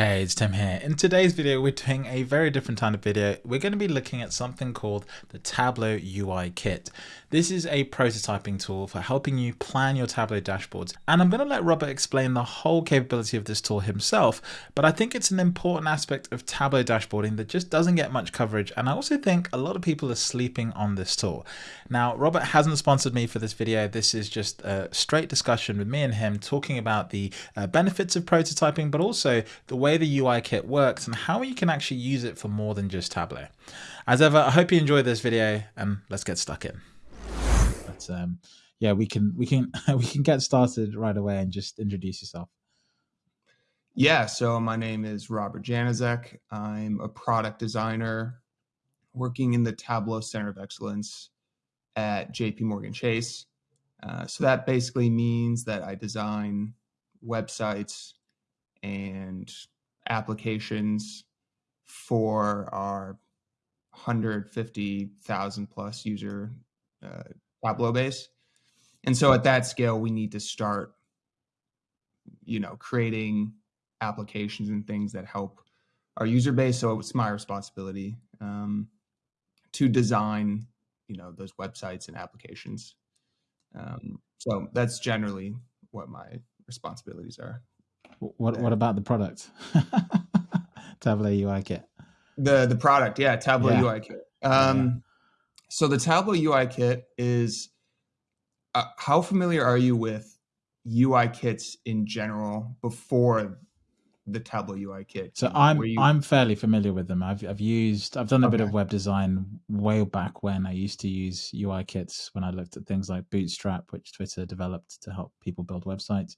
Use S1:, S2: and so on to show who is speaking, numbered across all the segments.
S1: Hey, it's Tim here. In today's video, we're doing a very different kind of video. We're going to be looking at something called the Tableau UI Kit. This is a prototyping tool for helping you plan your Tableau dashboards. And I'm going to let Robert explain the whole capability of this tool himself, but I think it's an important aspect of Tableau dashboarding that just doesn't get much coverage. And I also think a lot of people are sleeping on this tool. Now, Robert hasn't sponsored me for this video. This is just a straight discussion with me and him talking about the uh, benefits of prototyping, but also the way the UI kit works and how you can actually use it for more than just Tableau. As ever, I hope you enjoyed this video and let's get stuck in. But um, yeah, we can we can we can get started right away and just introduce yourself.
S2: Yeah, so my name is Robert Janezic. I'm a product designer working in the Tableau Center of Excellence at JP Morgan Chase. Uh, so that basically means that I design websites and applications for our 150,000 plus user uh, Tableau base. And so at that scale, we need to start, you know, creating applications and things that help our user base. So it's my responsibility um, to design, you know, those websites and applications. Um, so that's generally what my responsibilities are.
S1: What What about the product? Tableau UI kit.
S2: The the product, yeah, Tableau yeah. UI kit. Um, yeah. So the Tableau UI kit is. Uh, how familiar are you with UI kits in general before the Tableau UI kit?
S1: So I'm you... I'm fairly familiar with them. I've I've used I've done a okay. bit of web design way back when I used to use UI kits when I looked at things like Bootstrap, which Twitter developed to help people build websites.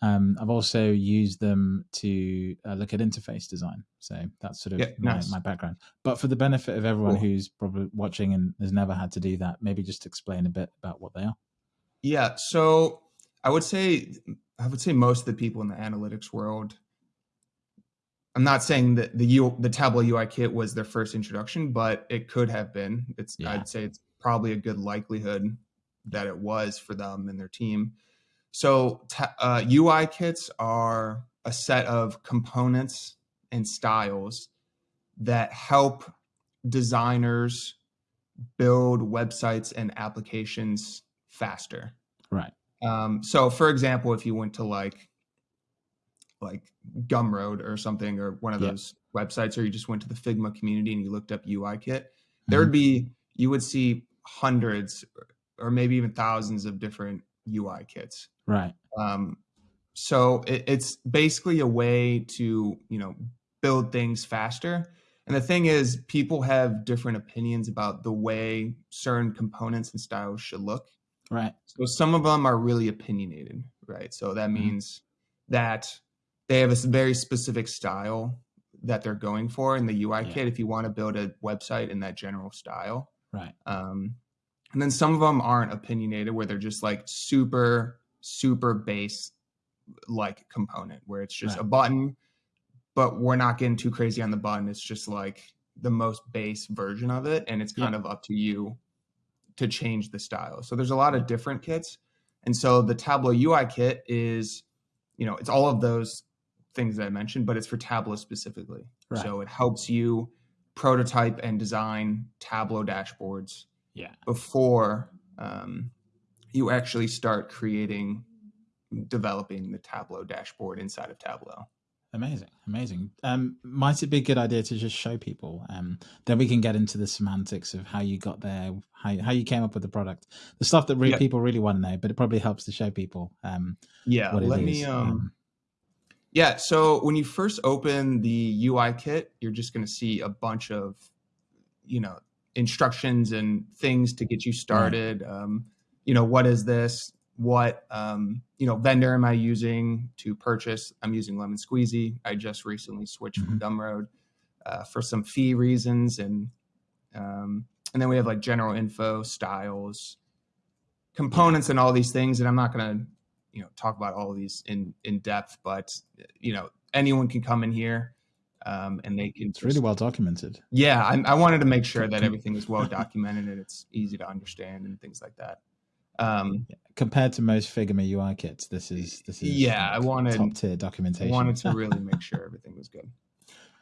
S1: Um, I've also used them to uh, look at interface design. So that's sort of yeah, my, nice. my, background. But for the benefit of everyone cool. who's probably watching and has never had to do that, maybe just explain a bit about what they are.
S2: Yeah. So I would say, I would say most of the people in the analytics world, I'm not saying that the U, the Tableau UI kit was their first introduction, but it could have been. It's yeah. I'd say it's probably a good likelihood that it was for them and their team. So uh, UI kits are a set of components and styles that help designers build websites and applications faster.
S1: Right.
S2: Um, so, for example, if you went to like like Gumroad or something, or one of yep. those websites, or you just went to the Figma community and you looked up UI kit, mm-hmm. there would be you would see hundreds or maybe even thousands of different UI kits.
S1: Right.
S2: Um, so it, it's basically a way to you know build things faster. And the thing is, people have different opinions about the way certain components and styles should look.
S1: Right.
S2: So some of them are really opinionated, right? So that mm-hmm. means mm-hmm. that they have a very specific style that they're going for in the UI yeah. kit. If you want to build a website in that general style,
S1: right?
S2: Um, and then some of them aren't opinionated, where they're just like super super base like component where it's just right. a button, but we're not getting too crazy on the button. It's just like the most base version of it. And it's kind yeah. of up to you to change the style. So there's a lot of different kits. And so the Tableau UI kit is, you know, it's all of those things that I mentioned, but it's for Tableau specifically. Right. So it helps you prototype and design Tableau dashboards
S1: yeah.
S2: before um, you actually start creating, developing the Tableau dashboard inside of Tableau.
S1: Amazing, amazing. Um, might it be a good idea to just show people? Um, then we can get into the semantics of how you got there, how how you came up with the product, the stuff that re- yeah. people really want to know. But it probably helps to show people. Um,
S2: yeah, let me. Um, um, yeah, so when you first open the UI kit, you're just going to see a bunch of, you know, instructions and things to get you started. Right. Um, you know, what is this? What, um, you know, vendor am I using to purchase? I'm using Lemon Squeezy. I just recently switched mm-hmm. from Gumroad uh, for some fee reasons. And, um, and then we have like general info, styles, components, and all these things. And I'm not going to, you know, talk about all of these in, in depth, but, you know, anyone can come in here um, and they can.
S1: It's really well documented.
S2: Yeah, I, I, wanted to make sure that everything is well documented and it's easy to understand and things like that. Um,
S1: Compared to most Figma UI kits, this is this is
S2: yeah. I wanted
S1: top tier documentation.
S2: I wanted to really make sure everything was good.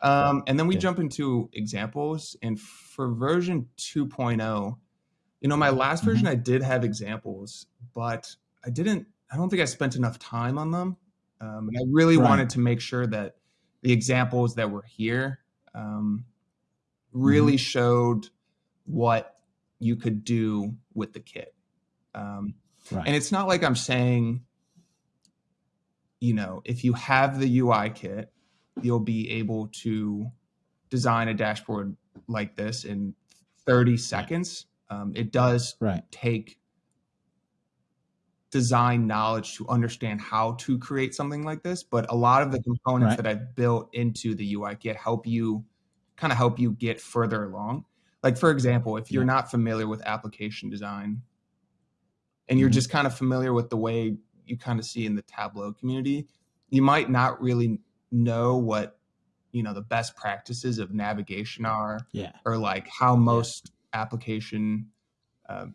S2: Um, and then we jump into examples, and for version 2.0, you know, my last version
S1: Mhm.
S2: I did have examples, but I didn't. I don't think I spent enough time on them. Um, and I really
S1: Right.
S2: wanted to make sure that the examples that were here um, really
S1: Mm-hmm.
S2: showed what you could do with the kit. Um,
S1: right.
S2: and it's not like I'm saying, you know, if you have the UI kit, you'll be able to design a dashboard like this in 30 seconds. Um, it does
S1: right.
S2: take design knowledge to understand how to create something like this, but a lot of the components
S1: Right.
S2: that I've built into the UI kit help you kind of help you get further along. Like for example, if you're
S1: Yeah.
S2: not familiar with application design and you're
S1: Mhm.
S2: just kind of familiar with the way you kind of see in the Tableau community, you might not really know what you know the best practices of navigation are
S1: Yeah.
S2: or like how most application uh,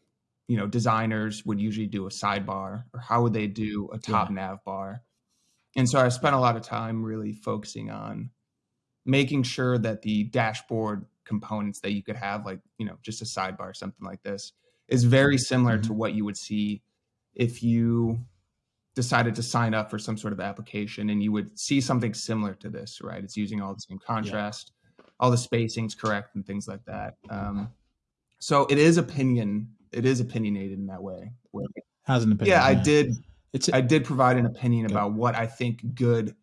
S2: you know designers would usually do a sidebar or how would they do a top nav bar and so i spent a lot of time really focusing on making sure that the dashboard components that you could have like you know just a sidebar something like this is very similar to what you would see if you decided to sign up for some sort of application and you would see something similar to this right it's using all the same contrast all the spacings correct and things like that um, so it is opinion it is opinionated in that way where-
S1: Has an opinion.
S2: yeah i did
S1: It's
S2: i did provide an opinion
S1: Good.
S2: about what i think good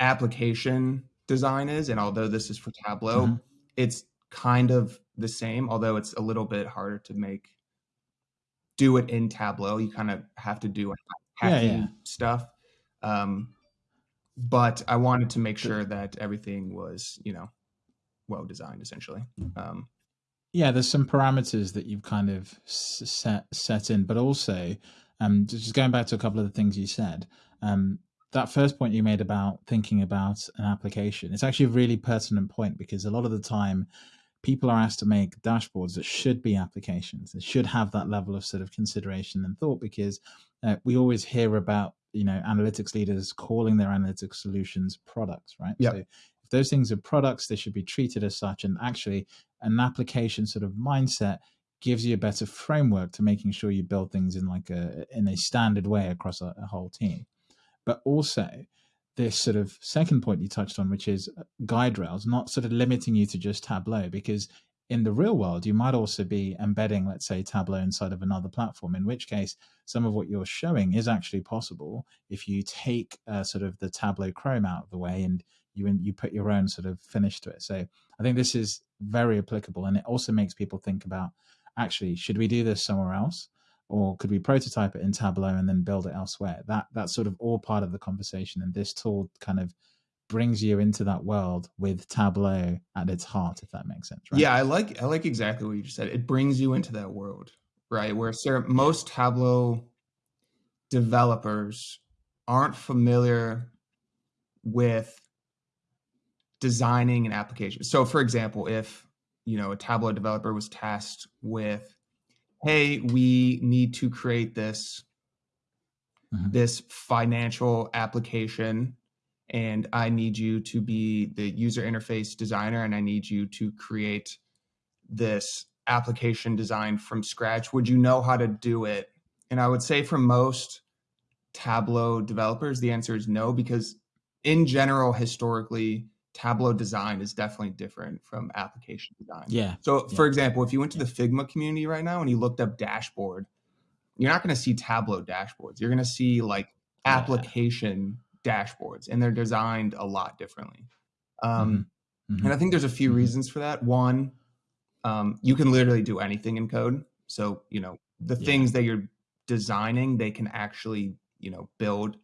S2: application design is and although this is for tableau
S1: Mhm.
S2: it's kind of the same although it's a little bit harder to make do it in tableau you kind of have to do
S1: Yeah,
S2: hacking
S1: yeah.
S2: stuff um, but i wanted to make sure that everything was you know well designed essentially um,
S1: yeah, there's some parameters that you've kind of set set in, but also, um, just going back to a couple of the things you said, um, that first point you made about thinking about an application, it's actually a really pertinent point because a lot of the time, people are asked to make dashboards that should be applications. That should have that level of sort of consideration and thought because uh, we always hear about you know analytics leaders calling their analytics solutions products, right?
S2: Yep.
S1: So if those things are products, they should be treated as such, and actually an application sort of mindset gives you a better framework to making sure you build things in like a in a standard way across a, a whole team but also this sort of second point you touched on which is guide rails not sort of limiting you to just tableau because in the real world you might also be embedding let's say tableau inside of another platform in which case some of what you're showing is actually possible if you take uh, sort of the tableau chrome out of the way and you you put your own sort of finish to it. So I think this is very applicable, and it also makes people think about actually should we do this somewhere else, or could we prototype it in Tableau and then build it elsewhere? That that's sort of all part of the conversation, and this tool kind of brings you into that world with Tableau at its heart, if that makes sense. Right?
S2: yeah i like i like exactly what you just said it brings you into that world right where most tableau developers aren't familiar with designing an application. So for example, if you know a Tableau developer was tasked with, hey, we need to create this
S1: Mhm.
S2: this financial application and I need you to be the user interface designer and I need you to create this application design from scratch. Would you know how to do it? And I would say for most Tableau developers, the answer is no, because in general, historically, Tableau design is definitely different from application design.
S1: Yeah.
S2: So,
S1: Yeah.
S2: for example, if you went to the Figma community right now and you looked up dashboard, you're not going to see Tableau dashboards. You're going to see like
S1: Yeah.
S2: application dashboards, and they're designed a lot differently. Um,
S1: Mhm.
S2: And I think there's a few
S1: Mhm.
S2: reasons for that. One, um, you can literally do anything in code. So, you know, the
S1: Yeah.
S2: things that you're designing, they can actually, you know, build.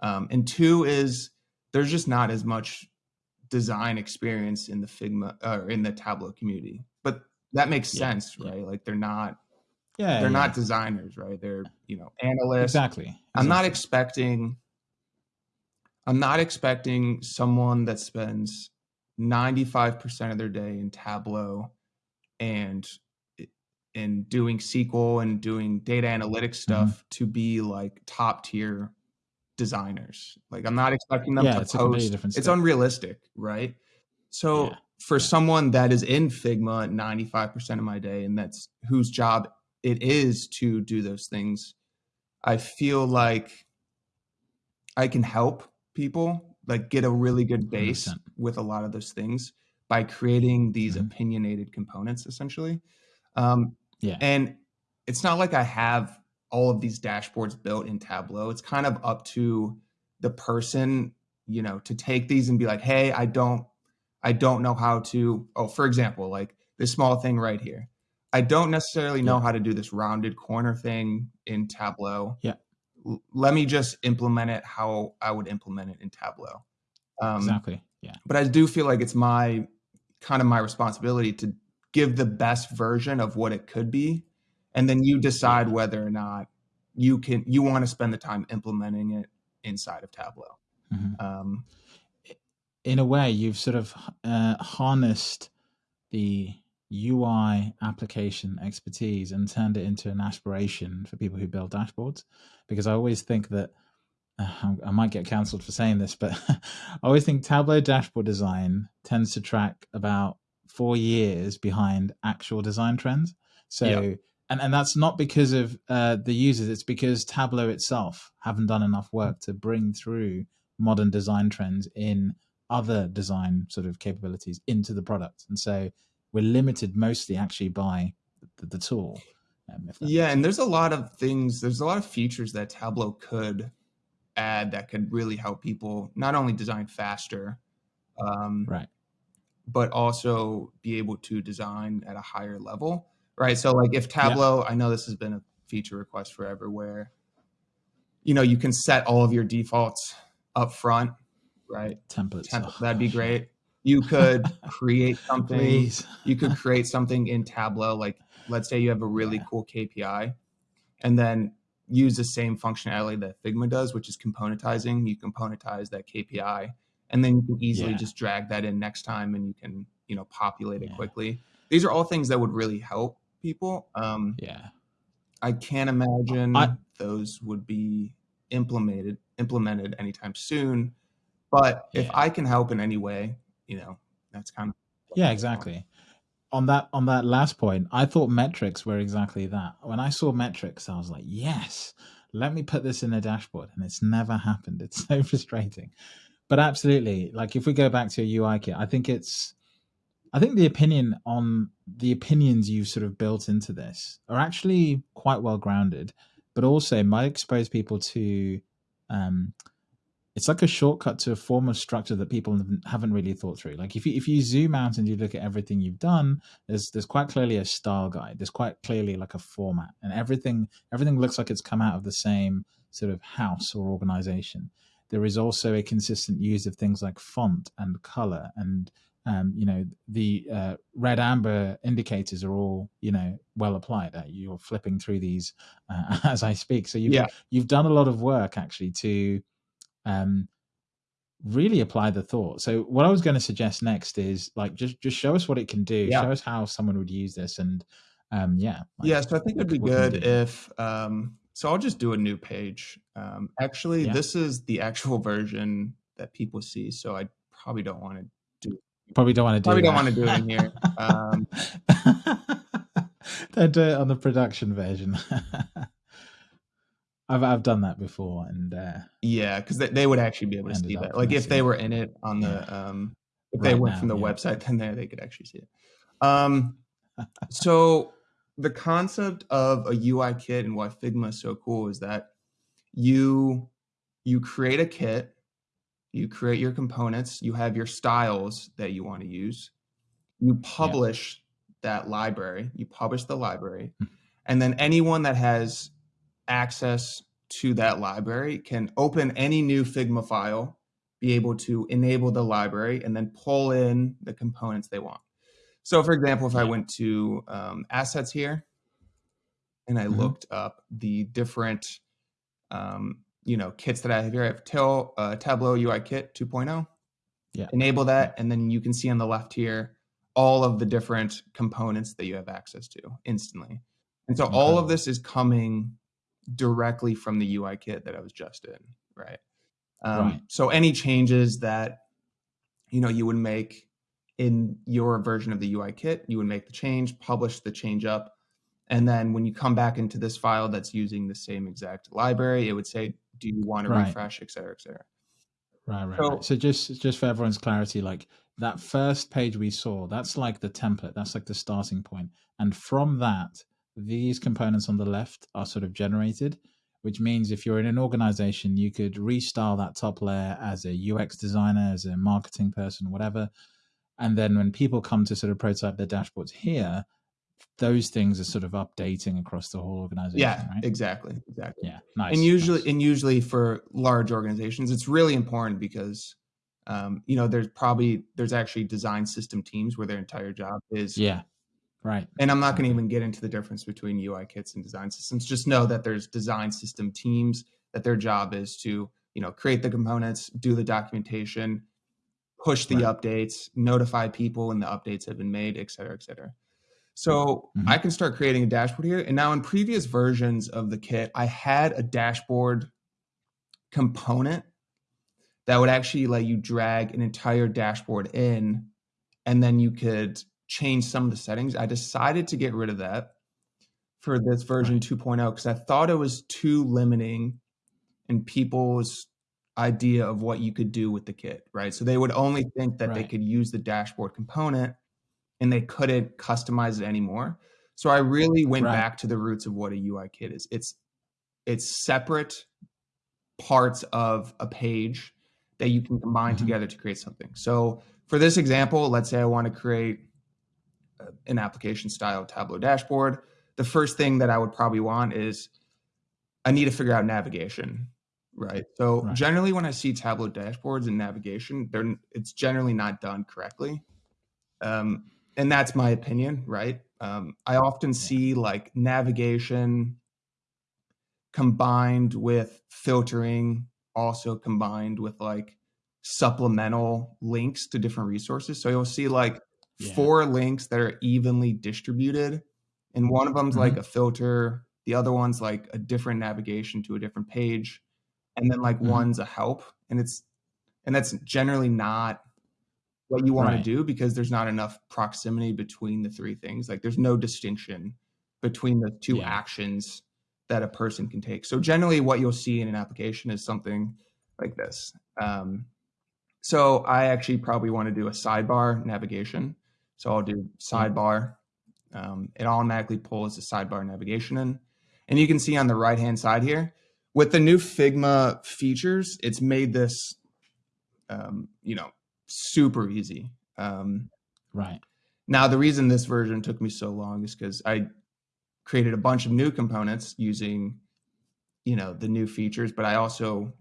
S2: Um, and two is there's just not as much design experience in the Figma or in the Tableau community. But that makes
S1: Yeah,
S2: sense,
S1: yeah.
S2: right? Like they're not
S1: Yeah.
S2: they're
S1: yeah.
S2: not designers, right? They're, you know, analysts.
S1: exactly.
S2: I'm not expecting I'm not expecting someone that spends 95% of their day in Tableau and in doing SQL and doing data analytics
S1: Mm-hmm.
S2: stuff to be like top tier designers. Like I'm not expecting them
S1: Yeah,
S2: to
S1: it's
S2: post.
S1: different
S2: It's unrealistic, right? So
S1: Yeah,
S2: for
S1: yeah.
S2: someone that is in Figma 95% of my day and that's whose job it is to do those things, I feel like I can help people like get a really good base
S1: 100%.
S2: with a lot of those things by creating these
S1: Mhm.
S2: opinionated components essentially. Um,
S1: Yeah.
S2: and it's not like I have all of these dashboards built in Tableau. It's kind of up to the person, you know, to take these and be like, "Hey, I don't I don't know how to oh, for example, like this small thing right here. I don't necessarily know
S1: Yeah.
S2: how to do this rounded corner thing in Tableau.
S1: Yeah.
S2: L- let me just implement it how I would implement it in Tableau. Um,
S1: Exactly. Yeah.
S2: but I do feel like it's my kind of my responsibility to give the best version of what it could be, and then you decide whether or not you can you want to spend the time implementing it inside of Tableau.
S1: Mhm.
S2: Um,
S1: in a way, you've sort of uh, harnessed the UI application expertise and turned it into an aspiration for people who build dashboards. Because I always think that uh, I might get cancelled for saying this, but I always think Tableau dashboard design tends to track about four years behind actual design trends. So,
S2: Yeah.
S1: And, and that's not because of uh, the users, it's because Tableau itself haven't done enough work to bring through modern design trends in other design sort of capabilities into the product. And so we're limited mostly actually by the, the tool. Um, if
S2: yeah, and there's a lot of things. There's a lot of features that Tableau could add that could really help people not only design faster, um,
S1: Right.
S2: but also be able to design at a higher level, right? So, like if Tableau, I know this has been a feature request forever, where you know you can set all of your defaults up front, right?
S1: templates.
S2: Temp-
S1: oh,
S2: that'd be great. You could create something.
S1: Please.
S2: You could create something in Tableau, like let's say you have a really
S1: Yeah.
S2: cool KPI, and then use the same functionality that Figma does, which is componentizing. You componentize that KPI, and then you can easily
S1: Yeah.
S2: just drag that in next time, and you can you know populate it
S1: Yeah.
S2: quickly. These are all things that would really help people. Um,
S1: Yeah.
S2: I can't imagine
S1: I-
S2: those would be implemented implemented anytime soon. But if I can help in any way, you know, that's kind of
S1: Yeah, exactly. On that on that last point, I thought metrics were exactly that. When I saw metrics, I was like, yes, let me put this in a dashboard. And it's never happened. It's so frustrating. But absolutely, like if we go back to a UI kit, I think it's I think the opinion on the opinions you've sort of built into this are actually quite well grounded, but also might expose people to um it's like a shortcut to a form of structure that people haven't- really thought through. Like if you if you zoom out and you look at everything you've done, there's there's quite clearly a style guide. There's quite clearly like a format, and everything everything looks like it's come out of the same sort of house or organization. There is also a consistent use of things like font and color, and um, you know the uh, red amber indicators are all you know well applied. Uh, you're flipping through these uh, as I speak, so you've
S2: Yeah.
S1: you've done a lot of work actually to um, really apply the thought. So what I was going to suggest next is like just just show us what it can do.
S2: Yeah.
S1: Show us how someone would use this, and um, yeah, like,
S2: yeah, so I think it'd be good if um so I'll just do a new page. Um actually
S1: Yeah.
S2: this is the actual version that people see, so I probably don't want to
S1: probably don't want to do.
S2: probably don't want to do it in here. Um
S1: don't do it on the production version. I've I've done that before, and uh,
S2: yeah, because they, they would actually be able to see that. Like if they were in it on the um if they
S1: Right
S2: went
S1: now,
S2: from the
S1: yeah.
S2: website, then they, they could actually see it. Um so the concept of a UI kit and why Figma is so cool is that you you create a kit, you create your components, you have your styles that you want to use, you publish that library, you publish the library,
S1: Hmm.
S2: and then anyone that has access to that library can open any new Figma file, be able to enable the library, and then pull in the components they want. So, for example, if I went to um, assets here and I
S1: Mhm.
S2: looked up the different, um, you know, kits that I have here, I have Tel, uh, Tableau UI Kit 2.0.
S1: Yeah.
S2: Enable that, and then you can see on the left here all of the different components that you have access to instantly. And so Incredible. all of this is coming directly from the UI kit that I was just in, right? Um, right. So any changes that you know you would make in your version of the UI kit, you would make the change, publish the change up, and then when you come back into this file that's using the same exact library, it would say, "Do you want to right. refresh, et cetera, et cetera."
S1: Right, right, so, right. So just just for everyone's clarity, like that first page we saw, that's like the template, that's like the starting point. point, and from that, these components on the left are sort of generated which means if you're in an organization, you could restyle that top layer as a UX designer, as a marketing person, whatever. And then when people come to sort of prototype their dashboards here, those things are sort of updating across the whole organization.
S2: Yeah,
S1: right?
S2: exactly, exactly.
S1: Yeah, nice.
S2: And usually,
S1: nice.
S2: and usually for large organizations, it's really important because, um, you know, there's probably there's actually design system teams where their entire job is
S1: yeah Right.
S2: And I'm not going to even get into the difference between UI kits and design systems. Just know that there's design system teams that their job is to, you know, create the components, do the documentation, push the right. updates, notify people when the updates have been made, et cetera, et cetera. So mm-hmm. I can start creating a dashboard here. And now in previous versions of the kit, I had a dashboard component that would actually let you drag an entire dashboard in and then you could change some of the settings. I decided to get rid of that for this version 2.0 because I thought it was too limiting in people's idea of what you could do with the kit, right? So they would only think that right. they could use the dashboard component and they couldn't customize it anymore. So I really went right. back to the roots of what a UI kit is. It's it's separate parts of a page that you can combine mm-hmm. together to create something. So for this example, let's say I want to create an application style Tableau dashboard, the first thing that I would probably want is I need to figure out navigation, right? So right. generally, when I see Tableau dashboards and navigation, they're it's generally not done correctly, um, and that's my opinion, right? Um, I often see like navigation combined with filtering, also combined with like supplemental links to different resources. So you'll see like yeah. four links that are evenly distributed. And one of them's mm-hmm. like a filter, the other one's like a different navigation to a different page. And then like mm-hmm. one's a help. And it's and that's generally not what you want right. to do because there's not enough proximity between the three things. Like there's no distinction between the two yeah. actions that a person can take. So generally what you'll see in an application is something like this. Um, so I actually probably want to do a sidebar navigation. So I'll do sidebar. Um, it automatically pulls the sidebar navigation in. And you can see on the right hand side here, with the new Figma features, it's made this, um, you know, super easy. Um,
S1: right.
S2: Now, the reason this version took me so long is because I created a bunch of new components using, you know, the new features, but I also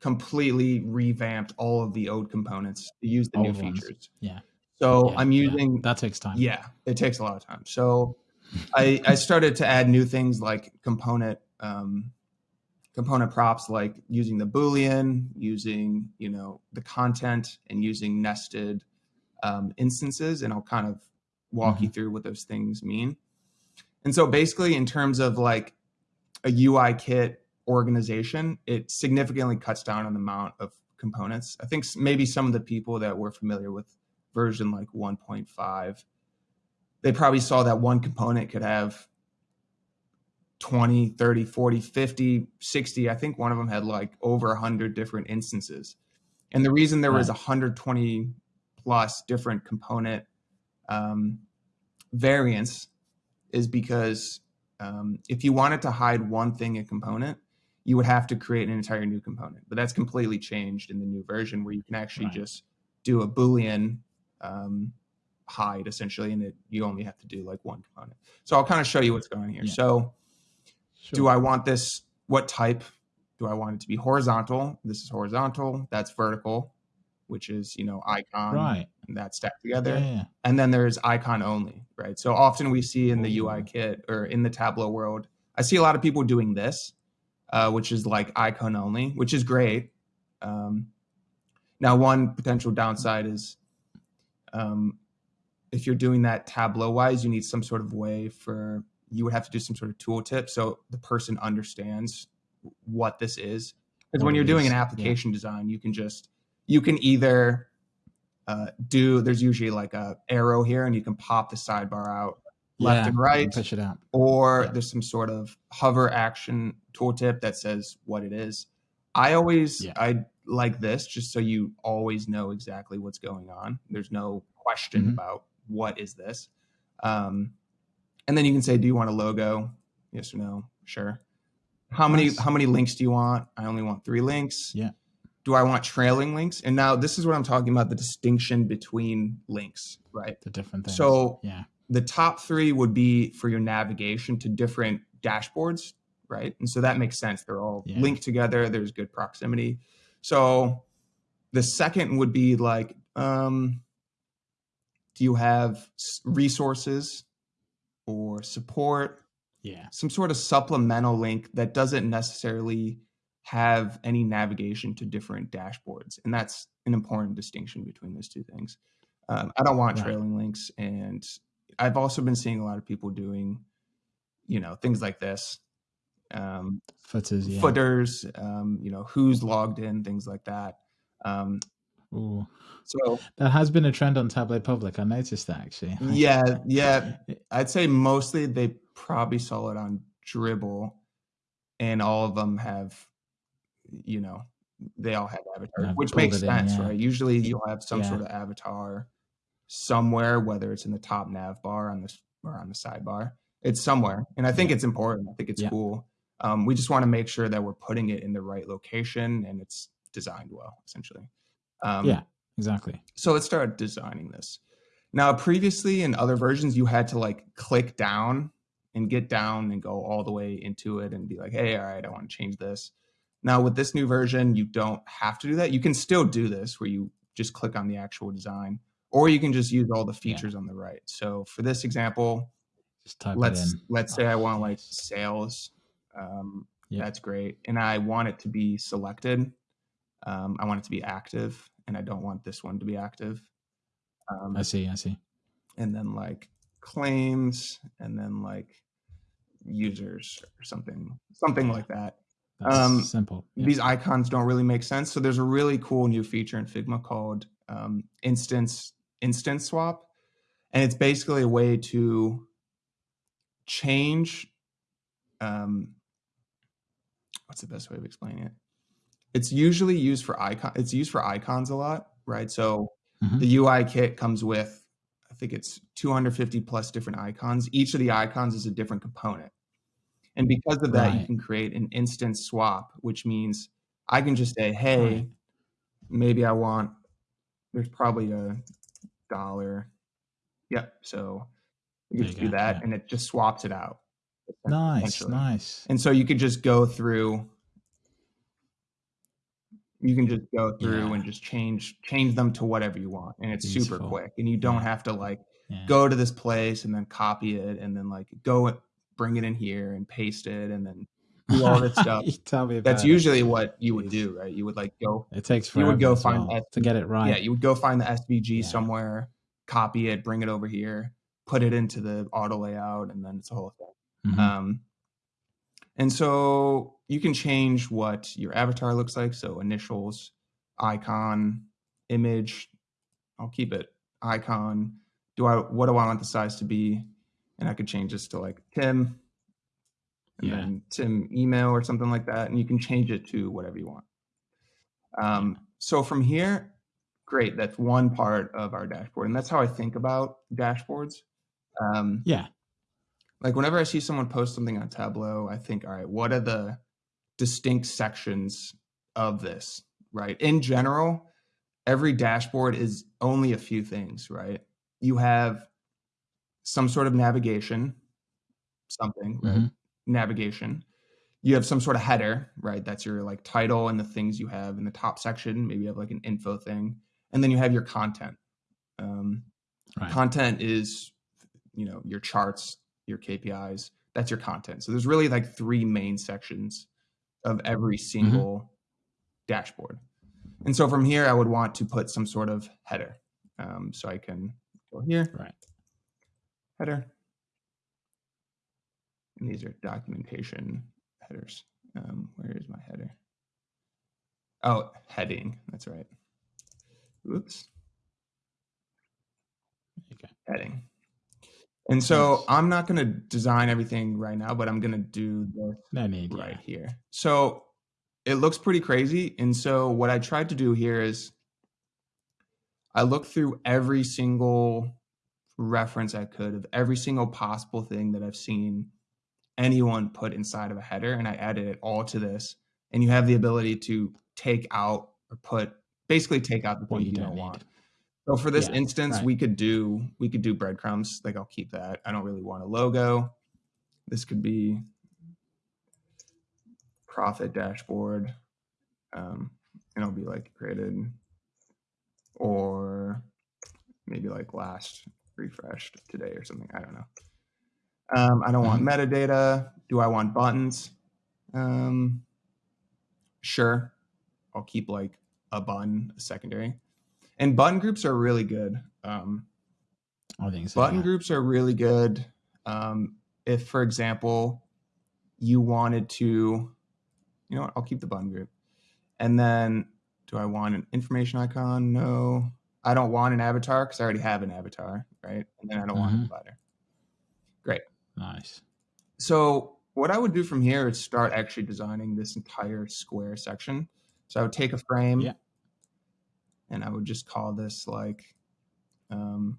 S2: completely revamped all of the old components to use the new ones. features.
S1: Yeah.
S2: So yeah, I'm using
S1: yeah. that takes time.
S2: Yeah, it takes a lot of time. So I I started to add new things like component um, component props, like using the boolean, using you know the content, and using nested um, instances, and I'll kind of walk mm-hmm. you through what those things mean. And so basically, in terms of like a UI kit organization, it significantly cuts down on the amount of components. I think maybe some of the people that were familiar with version like 1.5, they probably saw that one component could have 20, 30, 40, 50, 60. I think one of them had like over 100 different instances. And the reason there was 120 plus different component um, variants is because um, if you wanted to hide one thing a component, you would have to create an entire new component. But that's completely changed in the new version where you can actually right. just do a Boolean um, hide essentially, and it, you only have to do like one component. So I'll kind of show you what's going on here. Yeah. So sure. do I want this? What type? Do I want it to be horizontal? This is horizontal. That's vertical, which is you know icon.
S1: Right.
S2: And that's stacked together. Yeah. And then there's icon only, right? So often we see in the UI kit or in the Tableau world, I see a lot of people doing this, uh, which is like icon only, which is great. Um, now, one potential downside is um, if you're doing that Tableau wise, you need some sort of way for you would have to do some sort of tooltip so the person understands what this is. Because when you're doing an application yeah. design, you can just you can either uh, do there's usually like a arrow here and you can pop the sidebar out left yeah, and right
S1: push it out
S2: or yeah. there's some sort of hover action tooltip that says what it is i always i like this just so you always know exactly what's going on there's no question mm-hmm. about what is this um, and then you can say do you want a logo yes or no sure how nice. many how many links do you want i only want three links
S1: yeah
S2: do I want trailing links? And now this is what I'm talking about the distinction between links, right?
S1: The different things.
S2: So yeah the top three would be for your navigation to different dashboards, right? And so that makes sense. They're all yeah. linked together. There's good proximity. So the second would be like, um, do you have resources or support?
S1: Yeah.
S2: Some sort of supplemental link that doesn't necessarily have any navigation to different dashboards. And that's an important distinction between those two things. Um, I don't want right. trailing links and I've also been seeing a lot of people doing, you know, things like this. Um,
S1: footers, yeah.
S2: footers, um, you know, who's logged in, things like that.
S1: Ooh. So that has been a trend on Tableau Public. I noticed that actually.
S2: Yeah, yeah. I'd say mostly they probably saw it on Dribbble, and all of them have, you know, they all have avatars, which makes sense, in, yeah. right? Usually you'll have some yeah. sort of avatar somewhere, whether it's in the top nav bar on this or on the sidebar. It's somewhere, and I think yeah. it's important. I think it's cool. Um, we just want to make sure that we're putting it in the right location and it's designed well, essentially.
S1: Um, yeah, exactly.
S2: So let's start designing this. Now, previously in other versions, you had to like click down and get down and go all the way into it and be like, hey, all right, I want to change this. Now, with this new version, you don't have to do that. You can still do this where you just click on the actual design or you can just use all the features yeah. on the right. So for this example, let's let's say oh, I want like sales. Um, yeah. That's great, and I want it to be selected. Um, I want it to be active, and I don't want this one to be active.
S1: Um, I see. I see.
S2: And then like claims, and then like users or something, something like that.
S1: That's um, simple.
S2: Yeah. These icons don't really make sense. So there's a really cool new feature in Figma called um, instance instance swap. And it's basically a way to change um, what's the best way of explaining it? It's usually used for icon. It's used for icons a lot, right? So mm-hmm. the UI kit comes with, I think it's 250 plus different icons. Each of the icons is a different component, and because of that, right. you can create an instance swap, which means I can just say, "Hey, right. maybe I want." There's probably a dollar. Yep. So you just do that, yeah. and it just swaps it out.
S1: Nice, nice.
S2: And so you could just go through. You can just go through yeah. and just change change them to whatever you want, and it's Beautiful. super quick. And you don't yeah. have to like go to this place and then copy it, and then like go bring it in here and paste it, and then do all this stuff.
S1: tell me
S2: That's usually what you would do, right? You would like go.
S1: It takes You would go find well to get it right.
S2: Yeah, you would go find the SVG yeah. somewhere, copy it, bring it over here, put it into the auto layout, and then it's a whole thing. Mm-hmm. Um, and so you can change what your avatar looks like. So initials, icon, image. I'll keep it icon. Do I what do I want the size to be? And I could change this to like Tim and yeah. then Tim email or something like that, and you can change it to whatever you want. Um, so from here, great. That's one part of our dashboard, and that's how I think about dashboards.
S1: Um, yeah.
S2: Like whenever I see someone post something on Tableau, I think, all right, what are the distinct sections of this? Right. In general, every dashboard is only a few things. Right. You have some sort of navigation, something. Right? Mm-hmm navigation. You have some sort of header, right? That's your like title and the things you have in the top section. Maybe you have like an info thing, and then you have your content. Um, right. Content is, you know, your charts, your KPIs. That's your content. So there's really like three main sections of every mm-hmm. single mm-hmm. dashboard. And so from here, I would want to put some sort of header. Um, so I can go here,
S1: Right.
S2: header. And these are documentation headers. Um, where is my header? Oh, heading. That's right. Oops.
S1: Okay.
S2: Heading. And so I'm not going to design everything right now, but I'm going to do
S1: the
S2: right
S1: Yeah.
S2: here. So it looks pretty crazy. And so what I tried to do here is I looked through every single reference I could of every single possible thing that I've seen anyone put inside of a header, and I added it all to this. And you have the ability to take out or put basically take out the things
S1: you don't
S2: don't
S1: need.
S2: want. So for this
S1: Yeah,
S2: instance,
S1: right.
S2: we could do we could do breadcrumbs. Like I'll keep that. I don't really want a logo. This could be profit dashboard, um, and it'll be like created, or maybe like last refreshed today or something. I don't know. Um, I don't want metadata. Do I want buttons? Um, sure. I'll keep like a button, a secondary. And button groups are really good. Um,
S1: I think so.
S2: button
S1: yeah.
S2: groups are really good. Um, if, for example, you wanted to, you know what, I'll keep the button group. And then, do I want an information icon? No. I don't want an avatar because I already have an avatar, right? And then I don't want a
S1: Mhm.
S2: divider. Great.
S1: Nice.
S2: So what I would do from here is start actually designing this entire square section. So I would take a frame
S1: Yeah.
S2: And I would just call this like um,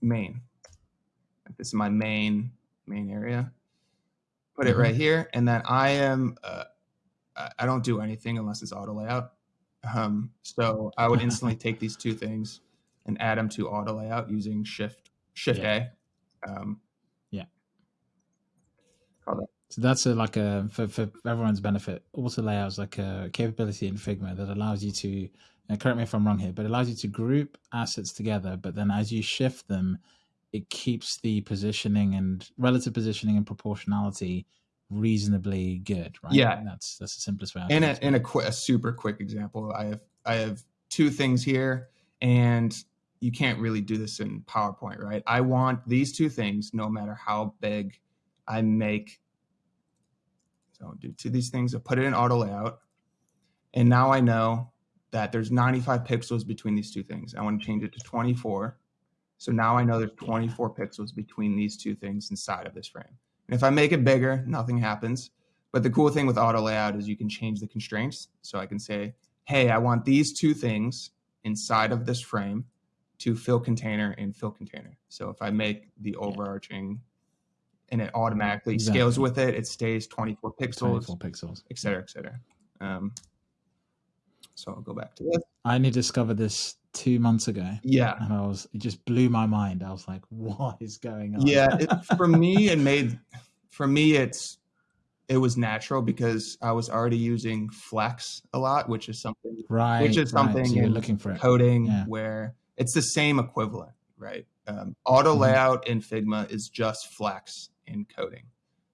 S2: main. This is my main main area. Put it
S1: Mhm.
S2: right here, and then I am uh, I don't do anything unless it's auto layout. Um, so I would instantly take these two things and add them to auto layout using Shift Shift A. Um,
S1: Yeah.
S2: Call that
S1: So that's a, like a for, for everyone's benefit. Auto layout is like a capability in Figma that allows you to. And correct me if I'm wrong here, but it allows you to group assets together. But then as you shift them, it keeps the positioning and relative positioning and proportionality reasonably good, right?
S2: Yeah.
S1: that's that's the simplest way. I
S2: in a in a, qu- a super quick example i have i have two things here and you can't really do this in powerpoint right i want these two things no matter how big i make so I'll do two of these things i put it in auto layout and now i know that there's 95 pixels between these two things i want to change it to 24 so now i know there's 24 pixels between these two things inside of this frame and if i make it bigger nothing happens but the cool thing with auto layout is you can change the constraints. So I can say, hey, I want these two things inside of this frame to fill container and fill container. So if I make the overarching and it automatically scales with it, it stays 24 pixels,
S1: 24 pixels.
S2: et cetera, et cetera. Um, so I'll go back to this.
S1: I only discovered this two months ago,
S2: Yeah.
S1: and I was it just blew my mind. I was like, "What is going on?"
S2: Yeah. It, for me, it made, for me, it's, it was natural because I was already using Flex a lot, which is something
S1: right.
S2: which is
S1: right.
S2: something
S1: So you're looking for it.
S2: coding
S1: Yeah.
S2: where it's the same equivalent, right? Um, auto
S1: Mhm.
S2: layout in Figma is just flex in coding.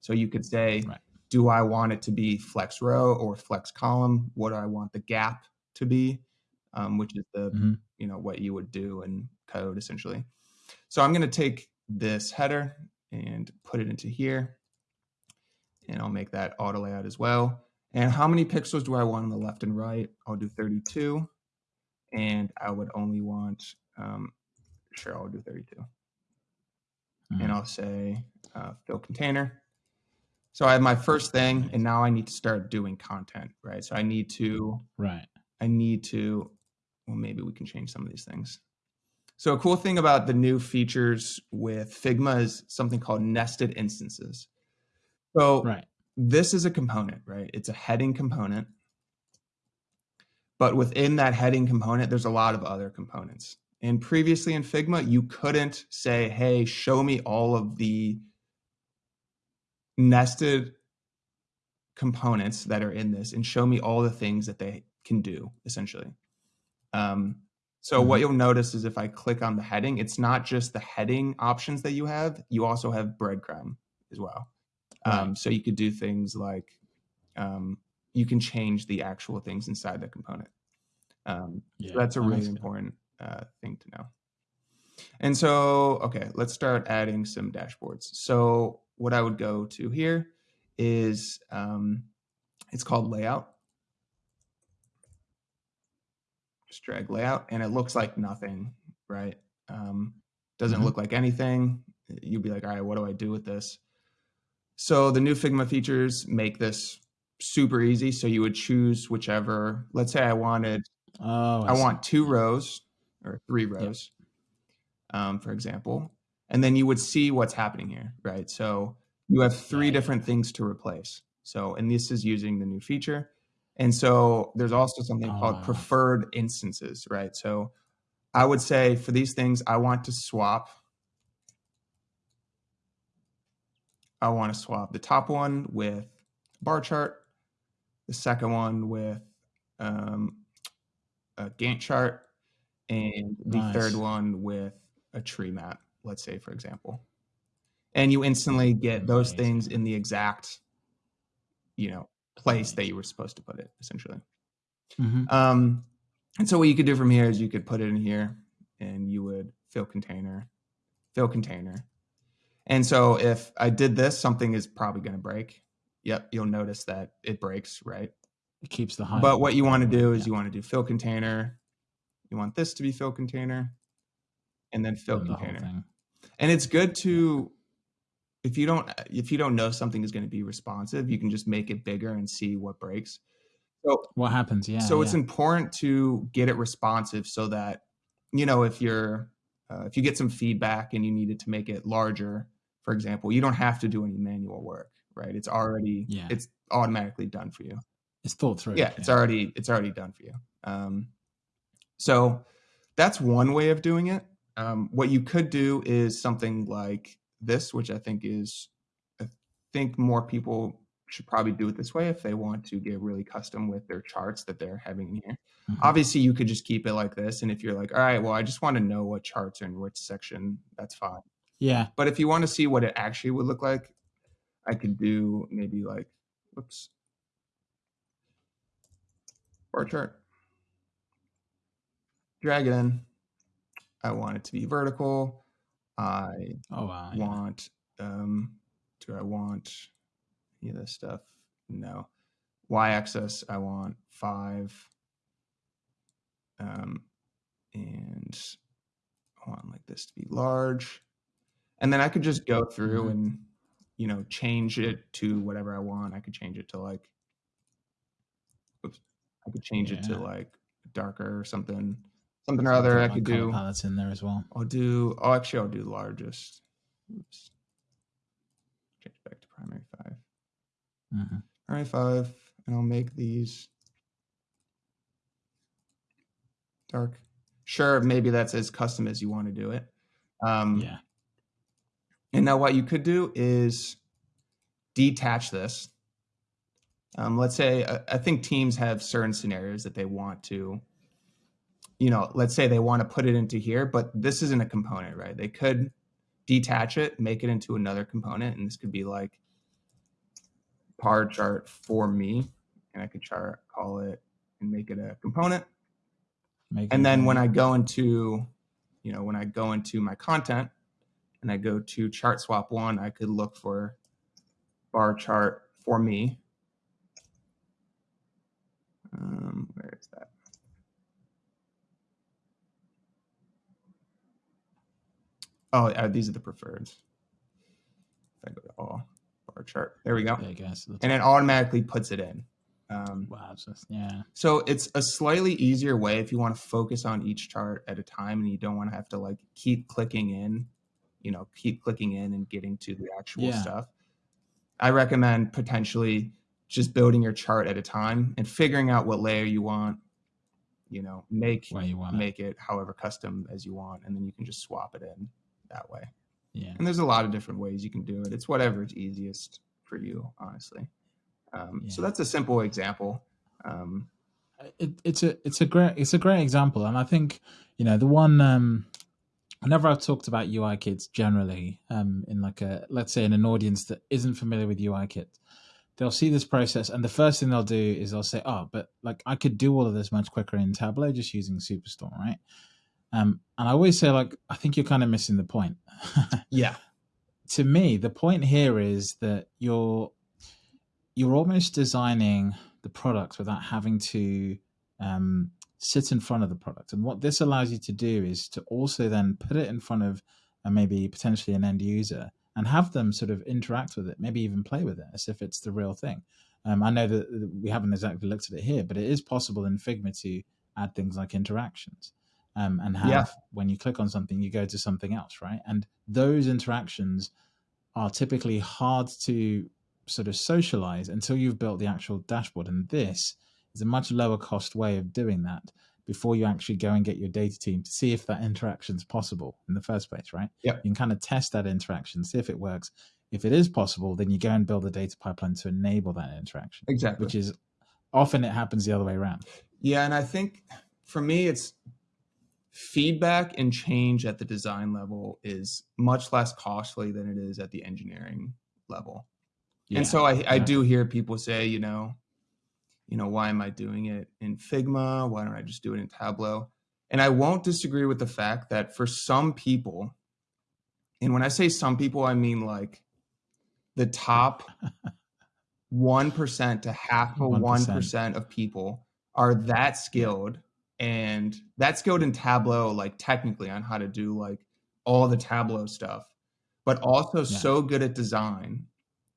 S2: So you could say,
S1: Right.
S2: do I want it to be flex row or flex column? What do I want the gap to be? Um, which is the,
S1: Mhm.
S2: you know, what you would do in code essentially. So I'm going to take this header and put it into here. And I'll make that auto layout as well. And how many pixels do I want on the left and right? I'll do 32. And I would only want, um, sure, I'll do 32.
S1: Mm.
S2: And I'll say uh, fill container. So I have my first thing, and now I need to start doing content, right? So I need to
S1: Right.
S2: I need to, well, maybe we can change some of these things. So a cool thing about the new features with Figma is something called nested instances. So
S1: Right.
S2: this is a component, right? It's a heading component. But within that heading component, there's a lot of other components. And previously in Figma, you couldn't say, hey, show me all of the nested components that are in this and show me all the things that they can do, essentially. Um, so what
S1: Mhm.
S2: you'll notice is if I click on the heading, it's not just the heading options that you have, you also have breadcrumb as well. Um,
S1: Right.
S2: so you could do things like um, you can change the actual things inside the component. Um,
S1: Yeah.
S2: so that's a really important uh, thing to know. And so, okay, let's start adding some dashboards. So what I would go to here is, um, it's called layout. Just drag layout and it looks like nothing, right? Um, doesn't mm -hmm. look like anything. You'd be like, all right, what do I do with this? So the new Figma features make this super easy. So you would choose whichever, let's say I wanted, oh, I, I want two rows or three rows, yep. um, for example, and then you would see what's happening here, right? So you have three different things to replace. So, and this is using the new feature. And so there's also something oh, called preferred instances, right? So I would say for these things, I want to swap I want to swap the top one with bar chart, the second one with um, a Gantt chart, and the nice. third one with a tree map, let's say, for example. And you instantly get those Amazing. things in the exact, you know, place that you were supposed to put it, essentially. Mm-hmm. Um, and so what you could do from here is you could put it in here and you would fill container, fill container, and so if I did this, something is probably going to break. Yep, you'll notice that it breaks, right?
S1: It keeps the height.
S2: But what you want to do is yeah. you want to do fill container. You want this to be fill container and then fill and container. The and it's good to if you don't if you don't know something is going to be responsive, you can just make it bigger and see what breaks.
S1: So what happens? Yeah.
S2: So
S1: yeah.
S2: it's important to get it responsive so that you know if you're uh, if you get some feedback and you needed to make it larger, for example, you don't have to do any manual work, right? It's already yeah. it's automatically done for you.
S1: It's thought through.
S2: Yeah, it's already it's already done for you. Um, so that's one way of doing it. Um, what you could do is something like this, which I think is I think more people should probably do it this way if they want to get really custom with their charts that they're having in here. Mm-hmm. Obviously, you could just keep it like this. And if you're like, all right, well, I just want to know what charts are in which section, that's fine.
S1: Yeah.
S2: But if you want to see what it actually would look like, I could do maybe like, whoops, bar chart. Drag it in. I want it to be vertical. I
S1: oh, wow,
S2: want, yeah. um, do I want any of this stuff? No. Y axis, I want five. Um, and I want like this to be large and then I could just go through mm-hmm. and you know change it to whatever I want. I could change it to like, oops, I could change yeah. it to like darker or something, something or other. I could do
S1: That's in there as well.
S2: I'll do. Oh, actually, I'll do largest. Oops. Change back to primary 5 mm-hmm. Primary five, and I'll make these dark. Sure, maybe that's as custom as you want to do it.
S1: Um, yeah.
S2: And now what you could do is detach this. Um, let's say, uh, I think teams have certain scenarios that they want to, you know, let's say they want to put it into here, but this isn't a component, right? They could detach it, make it into another component. And this could be like bar chart for me. And I could chart, call it and make it a component. Make and then when I go into, you know, when I go into my content, and I go to chart swap one, I could look for bar chart for me. Um, where is that? Oh, uh, these are the preferreds. If I go to all bar chart, there we go.
S1: Yeah, I guess.
S2: And it automatically puts it in.
S1: Um, wow, just, yeah.
S2: So it's a slightly easier way if you want to focus on each chart at a time and you don't want to have to like keep clicking in you know keep clicking in and getting to the actual yeah. stuff i recommend potentially just building your chart at a time and figuring out what layer you want you know make
S1: you want
S2: make it. it however custom as you want and then you can just swap it in that way.
S1: Yeah.
S2: And there's a lot of different ways you can do it. It's whatever is easiest for you honestly. Um, yeah. so that's a simple example. Um,
S1: it, it's a it's a great it's a great example and i think you know the one um whenever I've talked about UI kits generally, um, in like a let's say in an audience that isn't familiar with UI kit, they'll see this process and the first thing they'll do is they'll say, "Oh, but like I could do all of this much quicker in Tableau just using Superstore, right?" Um, and I always say, like, I think you're kind of missing the point.
S2: yeah.
S1: To me, the point here is that you're you're almost designing the product without having to um, sit in front of the product. And what this allows you to do is to also then put it in front of uh, maybe potentially an end user and have them sort of interact with it, maybe even play with it as if it's the real thing. Um, I know that we haven't exactly looked at it here, but it is possible in Figma to add things like interactions um, and have yeah. when you click on something, you go to something else, right? And those interactions are typically hard to sort of socialize until you've built the actual dashboard. And this is a much lower cost way of doing that before you actually go and get your data team to see if that interaction is possible in the first place, right?
S2: Yeah.
S1: You can kind of test that interaction, see if it works. If it is possible, then you go and build a data pipeline to enable that interaction.
S2: Exactly.
S1: Which is often it happens the other way around.
S2: Yeah. And I think for me, it's feedback and change at the design level is much less costly than it is at the engineering level. Yeah, and so I, I do hear people say, you know, you know, why am I doing it in Figma? Why don't I just do it in Tableau? And I won't disagree with the fact that for some people, and when I say some people, I mean like the top 1% to half of 1%, 1% of people are that skilled and that's skilled in Tableau, like technically on how to do like all the Tableau stuff, but also yeah. so good at design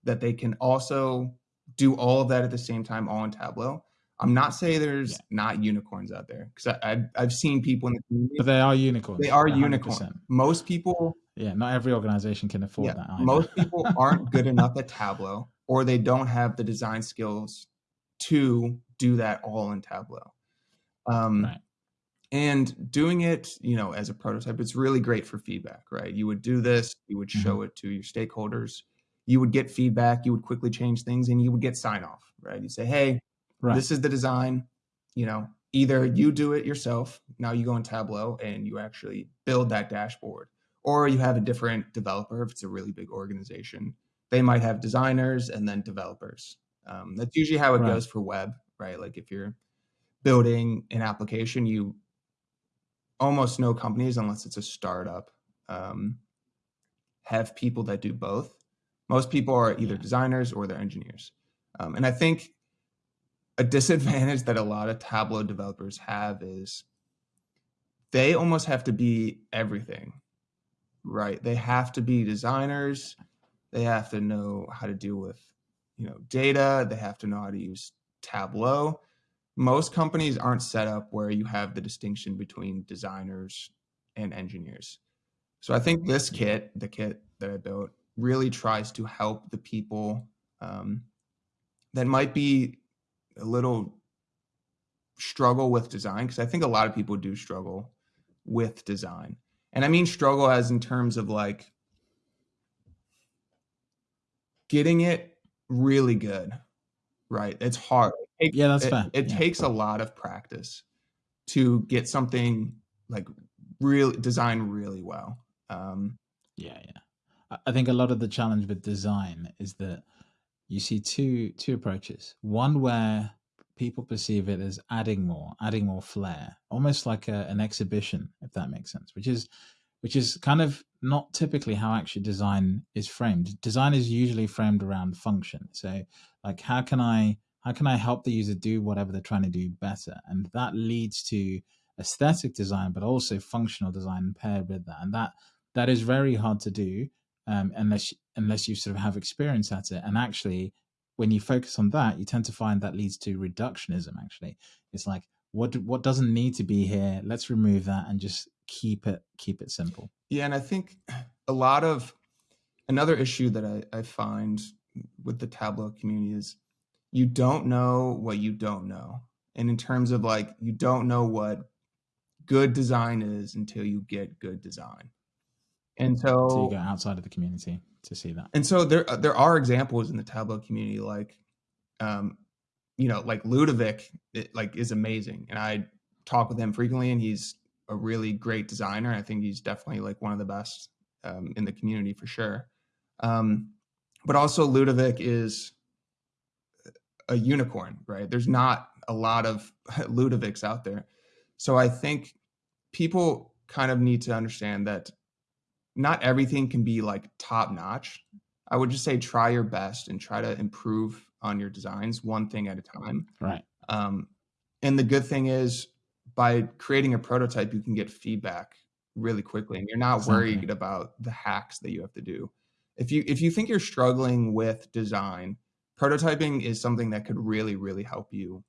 S2: that they can also do all of that at the same time, all in Tableau. I'm not saying there's yeah. not unicorns out there because I've I've seen people in the
S1: community. But they are unicorns.
S2: They are unicorns. Most people.
S1: Yeah, not every organization can afford yeah, that.
S2: Either. Most people aren't good enough at Tableau, or they don't have the design skills to do that all in Tableau. Um, right. And doing it, you know, as a prototype, it's really great for feedback, right? You would do this, you would show mm-hmm. it to your stakeholders, you would get feedback, you would quickly change things, and you would get sign off, right? You say, hey, right. this is the design. You know, either you do it yourself, now you go in Tableau and you actually build that dashboard, or you have a different developer if it's a really big organization. They might have designers and then developers. Um, that's usually how it right. goes for web, right? Like if you're building an application, you almost no companies, unless it's a startup, um, have people that do both. Most people are either designers or they're engineers. Um, and I think a disadvantage that a lot of Tableau developers have is they almost have to be everything, right? They have to be designers. They have to know how to deal with, you know, data. They have to know how to use Tableau. Most companies aren't set up where you have the distinction between designers and engineers. So I think this kit, the kit that I built, really tries to help the people um, that might be a little struggle with design because I think a lot of people do struggle with design. And I mean struggle as in terms of like getting it really good, right? It's hard.
S1: It takes, yeah, that's
S2: it,
S1: fair.
S2: It
S1: yeah.
S2: takes a lot of practice to get something like really design really well. Um,
S1: yeah, yeah. I think a lot of the challenge with design is that you see two two approaches. One where people perceive it as adding more, adding more flair, almost like a, an exhibition, if that makes sense. Which is which is kind of not typically how actually design is framed. Design is usually framed around function. So, like, how can I how can I help the user do whatever they're trying to do better? And that leads to aesthetic design, but also functional design paired with that. And that that is very hard to do um, unless unless you sort of have experience at it. And actually, when you focus on that, you tend to find that leads to reductionism. Actually, it's like what what doesn't need to be here. Let's remove that and just keep it keep it simple.
S2: Yeah, and I think a lot of another issue that I, I find with the Tableau community is you don't know what you don't know. And in terms of like, you don't know what good design is until you get good design. And so,
S1: so you go outside of the community to see that.
S2: And so there there are examples in the Tableau community like um you know, like Ludovic it, like is amazing and I talk with him frequently and he's a really great designer. I think he's definitely like one of the best um, in the community for sure. Um, but also Ludovic is a unicorn, right? There's not a lot of Ludovics out there. So I think people kind of need to understand that not everything can be like top notch. I would just say try your best and try to improve on your designs one thing at a time.
S1: Right.
S2: Um, and the good thing is by creating a prototype, you can get feedback really quickly and you're not exactly. worried about the hacks that you have to do. If you if you think you're struggling with design, prototyping is something that could really, really help you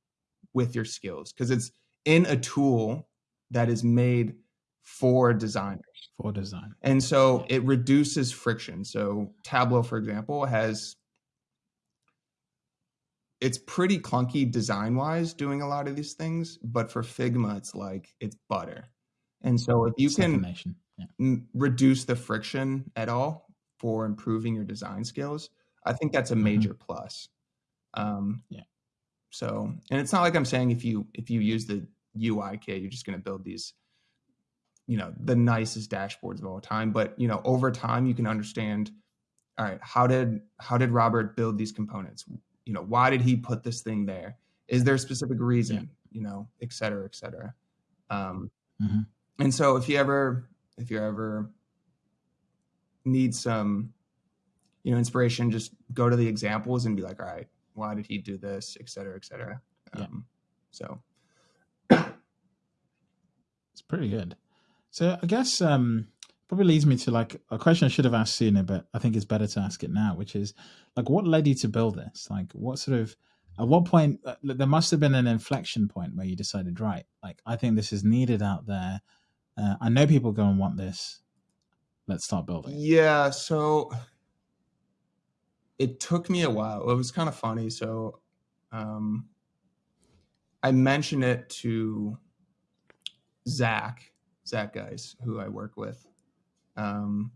S2: with your skills because it's in a tool that is made for designers.
S1: For design.
S2: And so it reduces friction. So Tableau, for example, has it's pretty clunky design wise doing a lot of these things, but for Figma, it's like it's butter. And so if you can yeah. reduce the friction at all for improving your design skills, I think that's a mm-hmm. major mm-hmm. plus. Um,
S1: yeah.
S2: So, and it's not like I'm saying if you if you use the UI kit, you're just going to build these, you know, the nicest dashboards of all time. But you know, over time, you can understand. All right, how did how did Robert build these components? You know, why did he put this thing there? Is there a specific reason? Yeah. You know, et cetera, et cetera. Um, mm-hmm. And so, if you ever if you ever need some, you know, inspiration, just go to the examples and be like, all right, why did he do this, et cetera, et cetera. Um. So
S1: it's pretty good. So I guess um, probably leads me to like a question I should have asked sooner, but I think it's better to ask it now, which is like, what led you to build this? Like, what sort of at what point uh, there must have been an inflection point where you decided, right, like I think this is needed out there. Uh, I know people go and want this. Let's start building.
S2: Yeah. So it took me a while. It was kind of funny. So um, I mentioned it to Zach, Zach guys, who I work with. Um,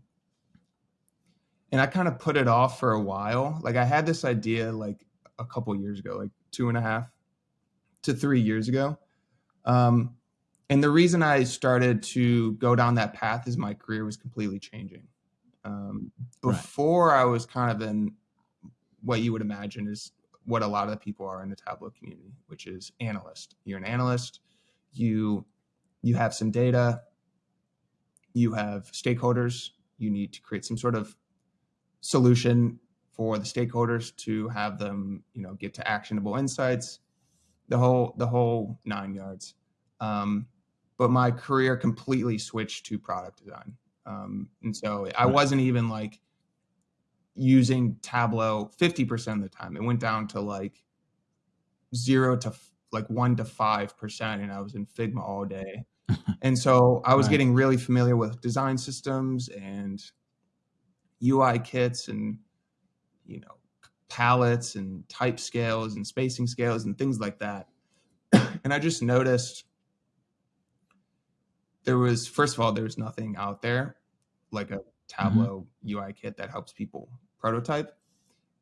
S2: and I kind of put it off for a while. Like I had this idea like a couple years ago, like two and a half to three years ago. Um, and the reason I started to go down that path is my career was completely changing. Um, before right. I was kind of in what you would imagine is what a lot of the people are in the Tableau community, which is analyst. You're an analyst. You you have some data. You have stakeholders. You need to create some sort of solution for the stakeholders to have them, you know, get to actionable insights. The whole the whole nine yards. Um, but my career completely switched to product design, um, and so I wasn't even like using Tableau 50% of the time. It went down to like zero to like one to 5%. And I was in Figma all day. and so I was right. getting really familiar with design systems and UI kits and, you know, palettes and type scales and spacing scales and things like that. and I just noticed there was, first of all, there was nothing out there like a. Tableau mm-hmm. UI kit that helps people prototype.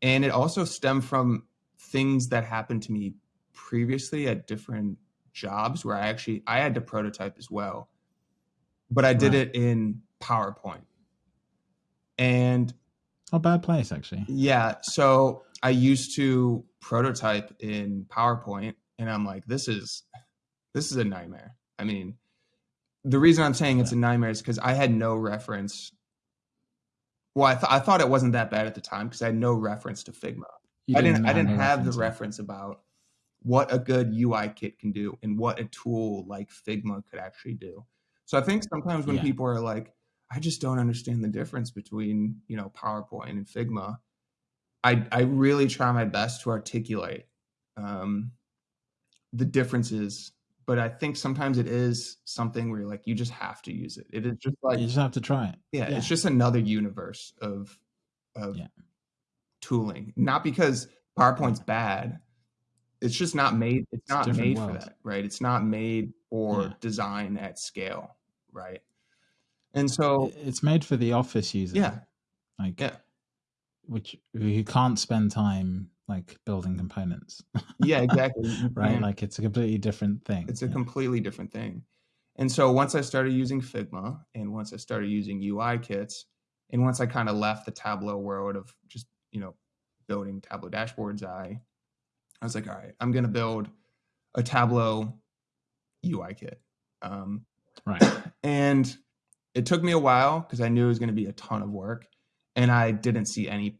S2: And it also stemmed from things that happened to me previously at different jobs where I actually I had to prototype as well. But I did right. it in PowerPoint. And
S1: a bad place actually.
S2: Yeah, so I used to prototype in PowerPoint and I'm like this is this is a nightmare. I mean, the reason I'm saying it's a nightmare is because I had no reference well, I, th- I thought it wasn't that bad at the time because I had no reference to Figma. I didn't. I didn't have the reference about what a good UI kit can do and what a tool like Figma could actually do. So I think sometimes when yeah. people are like, I just don't understand the difference between you know PowerPoint and Figma, I I really try my best to articulate um, the differences but I think sometimes it is something where you're like you just have to use it. It is just like
S1: you just have to try it.
S2: Yeah, yeah. it's just another universe of of yeah. tooling. Not because PowerPoint's bad. It's just not made. It's, it's not made world. for that, right? It's not made for yeah. design at scale, right? And so
S1: it's made for the office user.
S2: Yeah,
S1: like yeah, which who can't spend time like building components.
S2: yeah, exactly.
S1: right? Like it's a completely different thing.
S2: It's a yeah. completely different thing. And so once I started using Figma and once I started using UI kits and once I kind of left the Tableau world of just, you know, building Tableau dashboards, I I was like, all right, I'm going to build a Tableau UI kit. Um,
S1: Right.
S2: and it took me a while because I knew it was going to be a ton of work, and I didn't see any.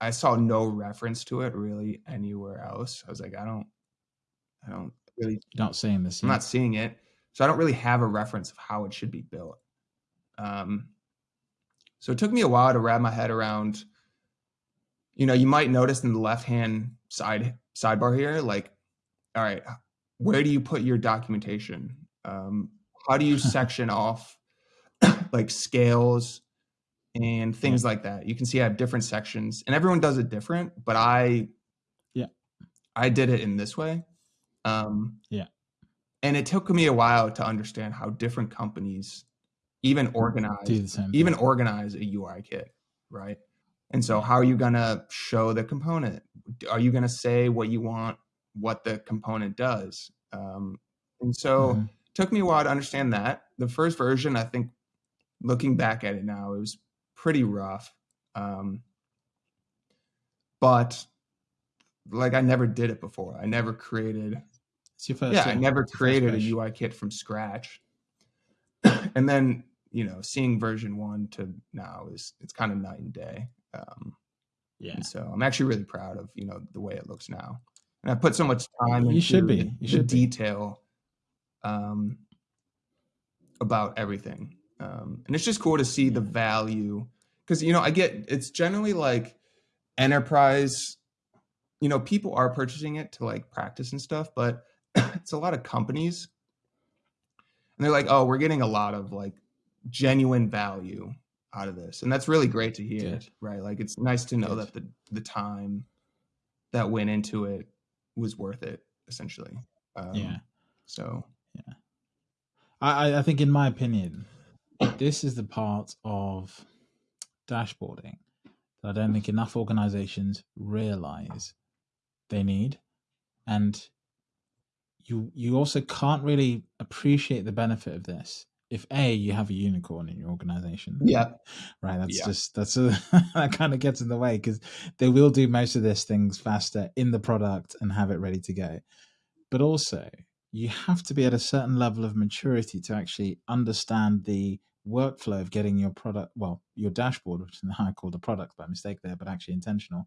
S2: I saw no reference to it really anywhere else. I was like, I don't, I don't really.
S1: Not seeing this.
S2: I'm not seeing it, so I don't really have a reference of how it should be built. Um, so it took me a while to wrap my head around. You know, you might notice in the left hand side sidebar here, like, all right, where do you put your documentation? Um, how do you section off like scales and things yeah. like that? You can see I have different sections, and everyone does it different, but I,
S1: yeah,
S2: I did it in this way. Um,
S1: yeah,
S2: and it took me a while to understand how different companies even organize even organize a UI kit, right? And so how are you going to show the component? Are you going to say what you want what the component does? Um, and so mm-hmm. took me a while to understand that. The first version, I think looking back at it now, it was pretty rough. Um, but like I never did it before. I never created yeah, I never created a UI kit from scratch. and then you know, seeing version one to now is it's kind of night and day. Um,
S1: yeah.
S2: And so I'm actually really proud of you know the way it looks now, and I put so much time.
S1: You should be. You should
S2: detail um, about everything, um, and it's just cool to see the value because you know I get it's generally like enterprise. You know, people are purchasing it to like practice and stuff, but it's a lot of companies, and they're like, "Oh, we're getting a lot of like genuine value out of this and that's really great to hear Good. right like it's nice to know Good. that the the time that went into it was worth it essentially
S1: um, yeah
S2: so
S1: yeah i i think in my opinion this is the part of dashboarding that i don't think enough organizations realize they need. And you you also can't really appreciate the benefit of this if a you have a unicorn in your organization.
S2: Yeah.
S1: Right that's yeah. just that's a, that kind of gets in the way because they will do most of this things faster in the product and have it ready to go. But also you have to be at a certain level of maturity to actually understand the workflow of getting your product well your dashboard which i called a product by mistake there but actually intentional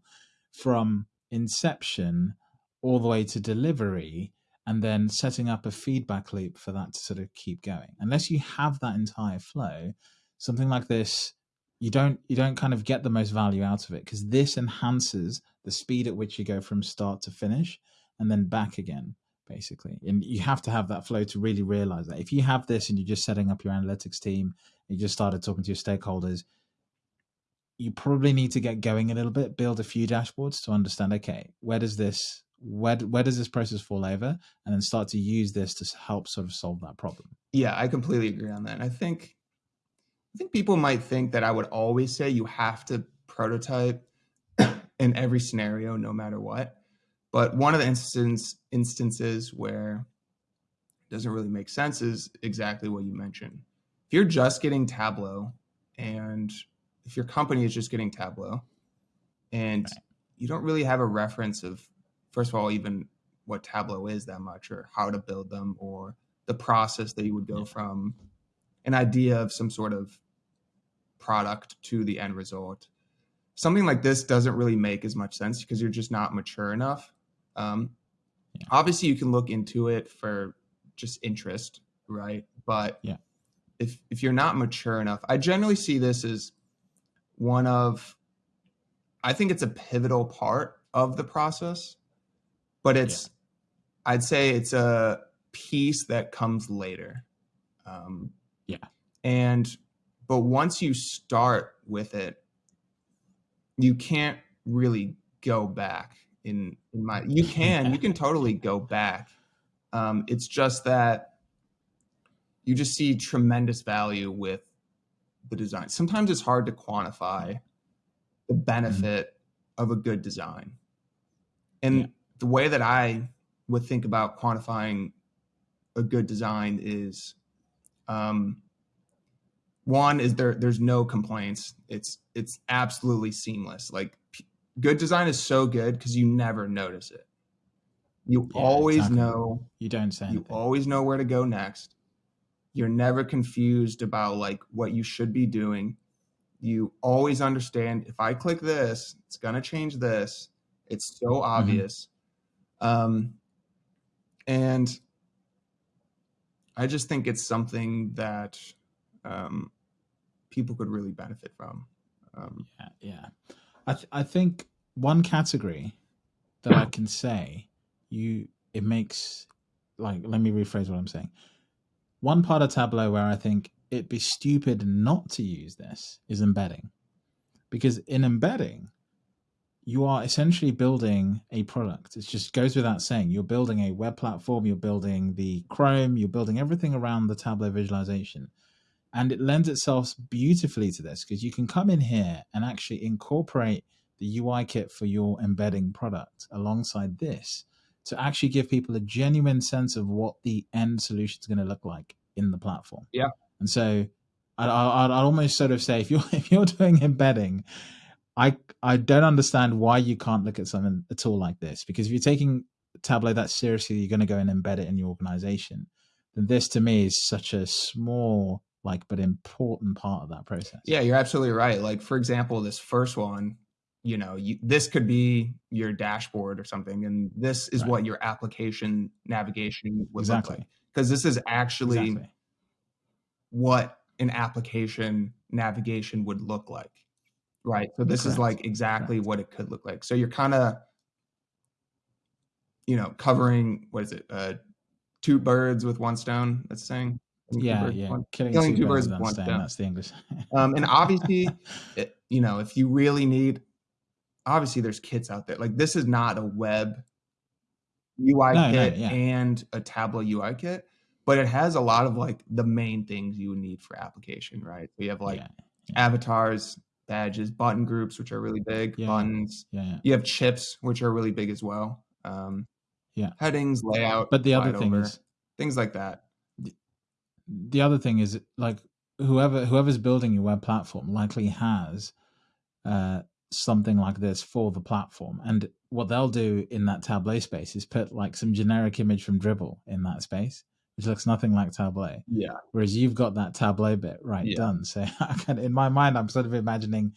S1: from inception all the way to delivery and then setting up a feedback loop for that to sort of keep going. Unless you have that entire flow, something like this, you don't you don't kind of get the most value out of it because this enhances the speed at which you go from start to finish and then back again basically. And you have to have that flow to really realize that. If you have this and you're just setting up your analytics team you just started talking to your stakeholders you probably need to get going a little bit build a few dashboards to understand okay where does this where where does this process fall over? And then start to use this to help sort of solve that problem.
S2: Yeah i completely agree on that. And i think i think people might think that i would always say you have to prototype in every scenario no matter what but one of the instance, instances where it doesn't really make sense is exactly what you mentioned if you're just getting tableau and if your company is just getting tableau and right. you don't really have a reference of first of all, even what Tableau is that much or how to build them or the process that you would go from an idea of some sort of product to the end result. Something like this doesn't really make as much sense because you're just not mature enough. Um, yeah. Obviously, you can look into it for just interest, right? But
S1: yeah.
S2: if if you're not mature enough, I generally see this as one of, I think it's a pivotal part of the process but it's yeah. I'd say it's a piece that comes later. Um,
S1: yeah.
S2: And but once you start with it, you can't really go back. In in my you can you can totally go back. Um, it's just that you just see tremendous value with the design. Sometimes it's hard to quantify the benefit mm-hmm. of a good design. And yeah the way that I would think about quantifying a good design is um, one is there there's no complaints it's it's absolutely seamless like p- good design is so good because you never notice it you yeah, always exactly. know
S1: you don't say
S2: you always know where to go next You're never confused about like what you should be doing. You always understand if I click this, it's gonna change this. It's so
S1: Mm-hmm.
S2: obvious. Um, and I just think it's something that um, people could really benefit from. Um,
S1: Yeah, yeah. I th- I think one category that I can say you it makes like let me rephrase what I'm saying. One part of Tableau where I think it'd be stupid not to use this is embedding. Because in embedding, you are essentially building a product. It just goes without saying. You're building a web platform, you're building the Chrome, you're building everything around the Tableau visualization. And it lends itself beautifully to this because you can come in here and actually incorporate the UI kit for your embedding product alongside this to actually give people a genuine sense of what the end solution is going to look like in the platform.
S2: Yeah.
S1: And so I'd, I'd, I'd almost sort of say if you're if you're doing embedding, I I don't understand why you can't look at something a tool like this because if you're taking Tableau that seriously, you're going to go and embed it in your organization. Then this to me is such a small like but important part of that process.
S2: yeah, you're absolutely right. Like for example, this first one, you know, you, this could be your dashboard or something, and this is
S1: Right.
S2: what your application navigation would
S1: Exactly.
S2: look like. Because this is actually
S1: Exactly.
S2: what an application navigation would look like. Right. So this is like exactly
S1: Correct.
S2: what it could look like. So you're kind of, you know, covering what is it? Uh, two birds with one stone. That's saying. Killing two
S1: Yeah, yeah.
S2: one-
S1: Killing,
S2: killing
S1: two birds with one stone.
S2: stone.
S1: That's the English.
S2: Um, and obviously, it, you know, if you really need, obviously, there's kits out there. Like this is not a web UI
S1: No, no,
S2: kit
S1: yeah.
S2: and a Tableau UI kit, but it has a lot of like the main things you would need for application, right? So you have like
S1: yeah,
S2: avatars, badges, button groups, which are really big,
S1: Yeah.
S2: buttons.
S1: yeah, yeah.
S2: You have chips, which are really big as well. Um,
S1: Yeah.
S2: Headings, layout.
S1: But the other
S2: slide
S1: thing
S2: over,
S1: is,
S2: things like that.
S1: The other thing is like whoever whoever's building your web platform likely has uh, something like this for the platform and what they'll do in that tableau space is put like some generic image from dribbble in that space which looks nothing like tableau
S2: Yeah.
S1: whereas you've got that tableau bit right
S2: Yeah.
S1: done so I can, in my mind i'm sort of imagining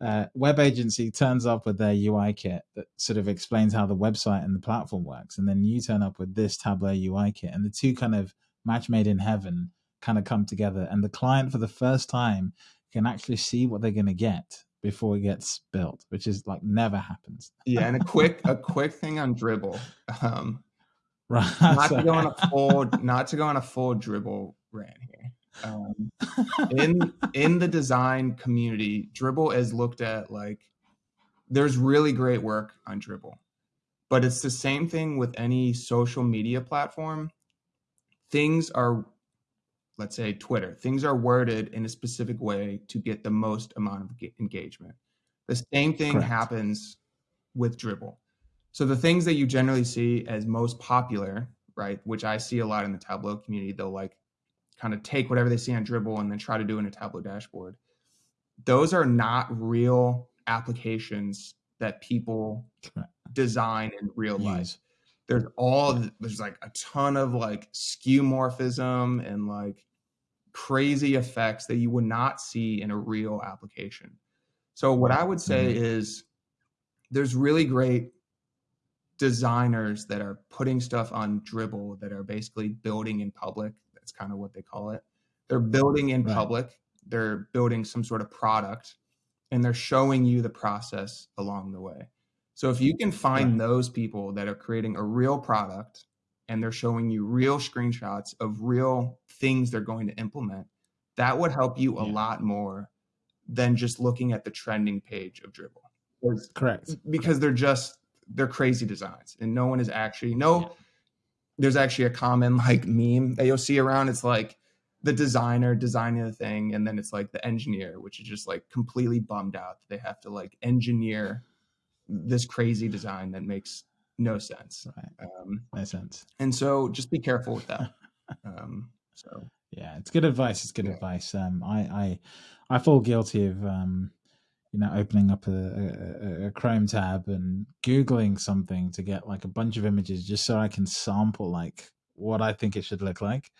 S1: uh, web agency turns up with their ui kit that sort of explains how the website and the platform works and then you turn up with this tableau ui kit and the two kind of match made in heaven kind of come together and the client for the first time can actually see what they're going to get before it gets built which is like never happens
S2: Yeah. And a quick, a quick thing on dribbble. Um,
S1: right
S2: not to go on a full not to go on a full dribbble rant here um, in in the design community dribbble is looked at like there's really great work on dribbble but it's the same thing with any social media platform things are let's say twitter things are worded in a specific way to get the most amount of engagement the same thing
S1: Correct.
S2: happens with dribbble so the things that you generally see as most popular, right, which I see a lot in the Tableau community, they'll like kind of take whatever they see on Dribbble and then try to do in a Tableau dashboard. Those are not real applications that people
S1: Correct.
S2: design in real life. There's all there's like a ton of like skeuomorphism and like crazy effects that you would not see in a real application. So what I would say mm-hmm. is there's really great designers that are putting stuff on Dribbble that are basically building in public. That's kind of what they call it. They're building in
S1: Right.
S2: public. They're building some sort of product and they're showing you the process along the way. So if you can find those people that are creating a real product and they're showing you real screenshots of real things they're going to implement, that would help you a
S1: Yeah.
S2: lot more than just looking at the trending page of Dribbble. 'Cause-
S1: correct
S2: because they're just they're crazy designs and no one is actually no
S1: Yeah.
S2: there's actually a common like meme that you'll see around it's like the designer designing the thing and then it's like the engineer which is just like completely bummed out that they have to like engineer this crazy design that makes no sense
S1: right
S2: um,
S1: no sense
S2: and so just be careful with that um, so
S1: yeah it's good advice it's good
S2: Yeah.
S1: advice um i i i fall guilty of um you know opening up a, a, a- a chrome tab and googling something to get like a bunch of images just so i can sample like what i think it should look like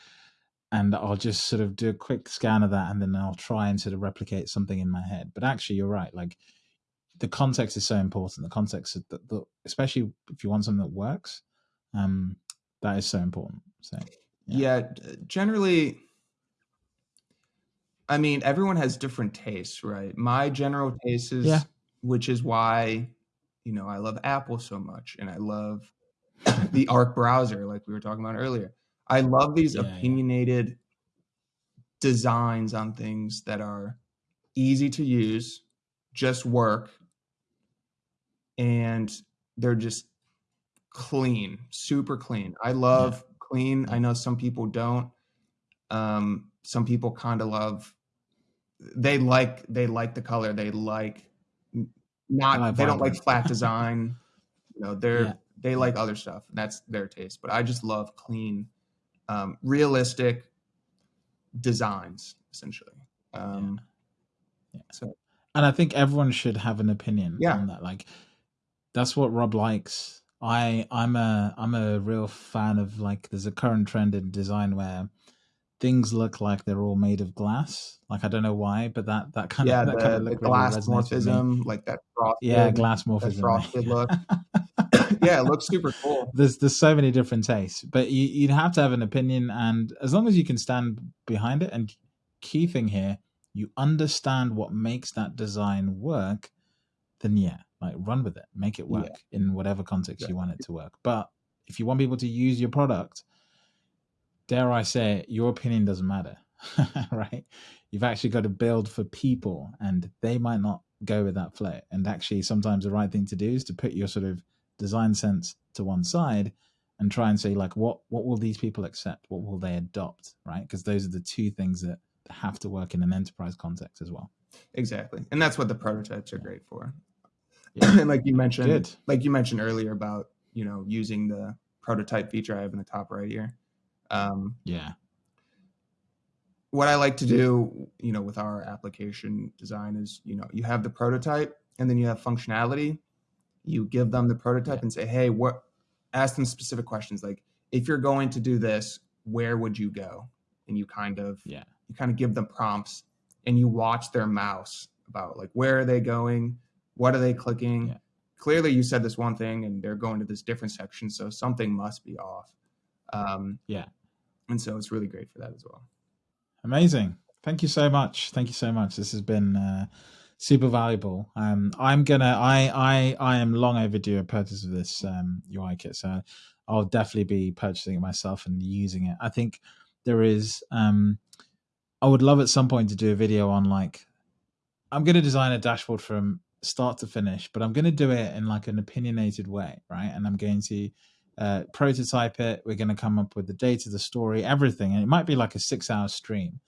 S1: and I'll just sort of do a quick scan of that and then I'll try and sort of replicate something in my head. But actually, you're right. Like the context is so important. The context, the, the, especially if you want something that works, um, that is so important. So
S2: yeah. yeah, generally, I mean, everyone has different tastes, right? My general taste is, yeah. which is why, you know, I love Apple so much, and I love the Arc browser, like we were talking about earlier. I love these yeah, opinionated designs on things that are easy to use, just work, and they're just clean, super clean. I love yeah. clean. I know some people don't. Um, some people kind of love. They like they like the color. They like not. Like they don't like flat design. you know, they're yeah. they like other stuff. That's their taste. But I just love clean um, realistic designs, essentially. Um,
S1: yeah. yeah. So, and I think everyone should have an opinion yeah. on that. Like, that's what Rob likes. I I'm a I'm a real fan of like there's a current trend in design where things look like they're all made of glass. Like I don't know why, but that that kind
S2: yeah,
S1: of that
S2: the, kind of look the glass really morphism, like that frosted,
S1: yeah, glass morphism,
S2: frosted look. yeah, it looks super cool.
S1: There's there's so many different tastes, but you, you'd have to have an opinion, and as long as you can stand behind it, and key thing here, you understand what makes that design work, then yeah, like run with it, make it work yeah. in whatever context yeah. you want it to work. But if you want people to use your product, dare I say, it, your opinion doesn't matter, right? You've actually got to build for people, and they might not go with that flow. And actually, sometimes the right thing to do is to put your sort of design sense to one side and try and say like what what will these people accept what will they adopt right because those are the two things that have to work in an enterprise context as well
S2: exactly and that's what the prototypes are great for yeah. and like you mentioned like you mentioned earlier about you know using the prototype feature i have in the top right here
S1: um, yeah
S2: what i like to do you know with our application design is you know you have the prototype and then you have functionality you give them the prototype yeah. and say, hey, what ask them specific questions like if you're going to do this, where would you go? And you kind of
S1: yeah,
S2: you kind of give them prompts and you watch their mouse about like where are they going, what are they clicking. Yeah. Clearly, you said this one thing and they're going to this different section, so something must be off. Um,
S1: yeah,
S2: and so it's really great for that as well.
S1: Amazing. Thank you so much. Thank you so much. This has been uh, super valuable. Um, I'm gonna, I, I, I am long overdue a purchase of this um, UI kit, so I'll definitely be purchasing it myself and using it. I think there is, um, I would love at some point to do a video on like, I'm gonna design a dashboard from start to finish, but I'm gonna do it in like an opinionated way, right? And I'm going to uh, prototype it. We're going to come up with the data, the story, everything. And it might be like a six hour stream,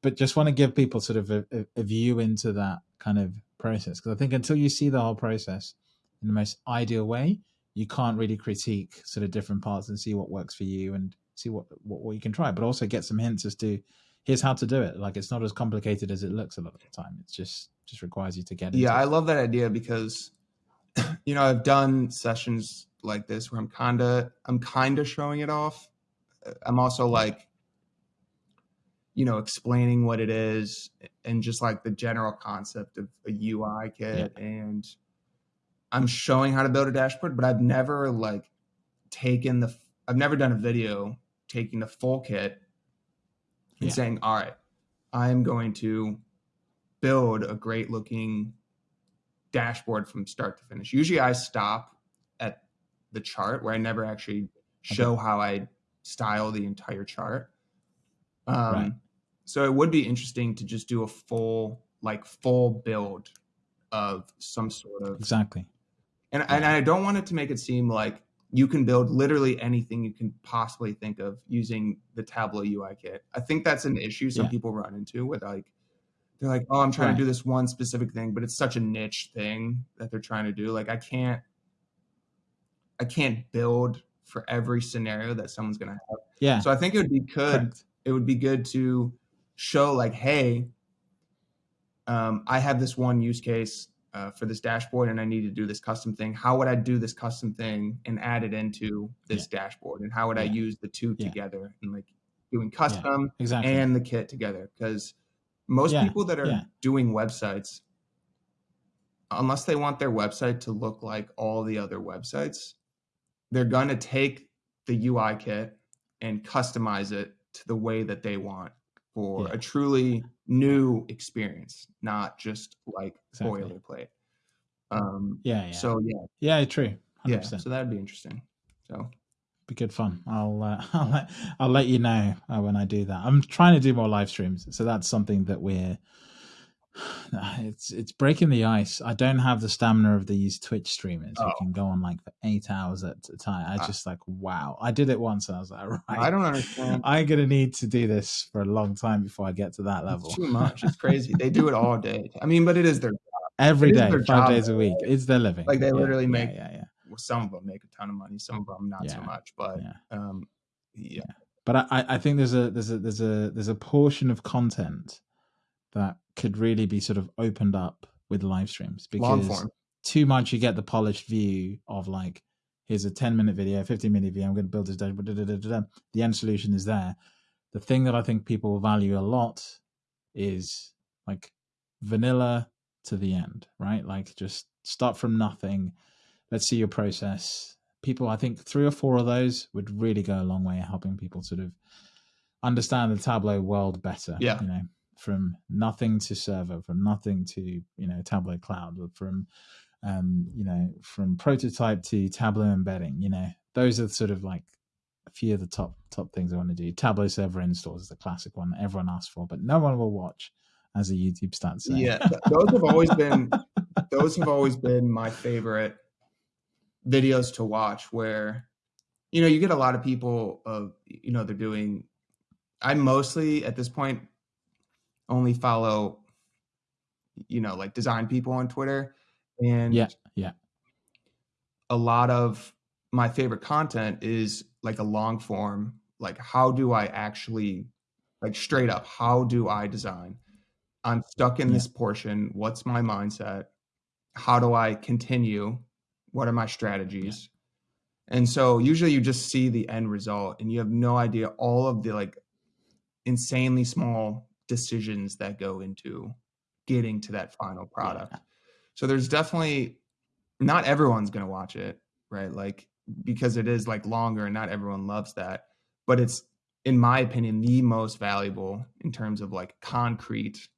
S1: but just want to give people sort of a, a, a view into that kind of process because I think until you see the whole process in the most ideal way, you can't really critique sort of different parts and see what works for you and see what, what, what you can try, but also get some hints as to here's how to do it. Like it's not as complicated as it looks a lot of the time. It's just just requires you to get.
S2: Yeah, I
S1: it.
S2: love that idea because you know I've done sessions like this where I'm kinda I'm kinda showing it off. Uh, I'm also like you know, explaining what it is and just like the general concept of a UI kit. Yeah. And I'm showing how to build a dashboard, but I've never like taken the, I've never done a video taking the full kit and yeah. saying, all right, I'm going to build a great looking dashboard from start to finish. Usually I stop at the chart where I never actually show okay. how I style the entire chart. Um, right. So it would be interesting to just do a full, like full build of some sort of
S1: exactly.
S2: And yeah. and I don't want it to make it seem like you can build literally anything you can possibly think of using the Tableau UI kit. I think that's an issue some yeah. people run into with like they're like, oh, I'm trying right. to do this one specific thing, but it's such a niche thing that they're trying to do. Like I can't I can't build for every scenario that someone's gonna have.
S1: Yeah.
S2: So I think it would be good. Correct. It would be good to show like, hey, um, I have this one use case uh, for this dashboard and I need to do this custom thing. How would I do this custom thing and add it into this yeah. dashboard? And how would yeah. I use the two yeah. together and like doing custom
S1: exactly.
S2: and the kit together because most
S1: yeah,
S2: people that are
S1: yeah.
S2: doing websites unless they want their website to look like all the other websites they're going to take the ui kit and customize it to the way that they want for
S1: Yeah.
S2: a truly new experience not just like
S1: Exactly.
S2: boilerplate um
S1: yeah, yeah.
S2: so yeah
S1: yeah, true. 100%.
S2: yeah so that'd be interesting so
S1: be good fun. I'll uh, I'll let I'll let you know uh, when I do that. I'm trying to do more live streams, so that's something that we're. It's it's breaking the ice. I don't have the stamina of these Twitch streamers who
S2: Oh.
S1: can go on like for eight hours at a time. I
S2: I-
S1: just like wow. I did it once and I was like, right,
S2: i don't understand
S1: I'm gonna need to do this for a long time before I get to that level.
S2: It's too much. It's crazy. they do it all day. I mean, but it is their
S1: Every
S2: it
S1: day, five
S2: job,
S1: days a week. It's their living.
S2: Like, they
S1: Yeah,
S2: literally
S1: yeah,
S2: make-
S1: yeah, yeah.
S2: Well, some of them make a ton of money, some of them not so much. But
S1: yeah.
S2: um, yeah,
S1: but I, I think there's a there's a there's a there's a portion of content that could really be sort of opened up with live streams because too much you get the polished view of like here's a 10 minute video 15 minute video i'm going to build this dashboard da, da, da, da, da. the end solution is there the thing that i think people value a lot is like vanilla to the end right like just start from nothing let's see your process people i think three or four of those would really go a long way in helping people sort of understand the tableau world better
S2: Yeah.
S1: you know from nothing to server from nothing to you know tableau cloud from um you know from prototype to tableau embedding you know those are sort of like a few of the top top things i want to do tableau server installs is the classic one that everyone asks for but no one will watch as a youtube stat say.
S2: Yeah, those have always been those have always been my favorite videos to watch. Where you know you get a lot of people of you know they're doing. I mostly at this point only follow you know like design people on Twitter and
S1: yeah yeah
S2: a lot of my favorite content is like a long form like how do i actually like straight up how do i design i'm stuck in
S1: Yeah.
S2: this portion what's my mindset how do i continue what are my strategies and so usually you just see the end result and you have no idea all of the like insanely small decisions that go into getting to that final product so there's definitely not everyone's going to watch it, right? Like because it is like longer and not everyone loves that, but it's in my opinion the most valuable in terms of like concrete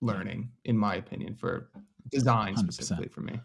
S2: learning in my opinion for design
S1: 100%.
S2: specifically for me.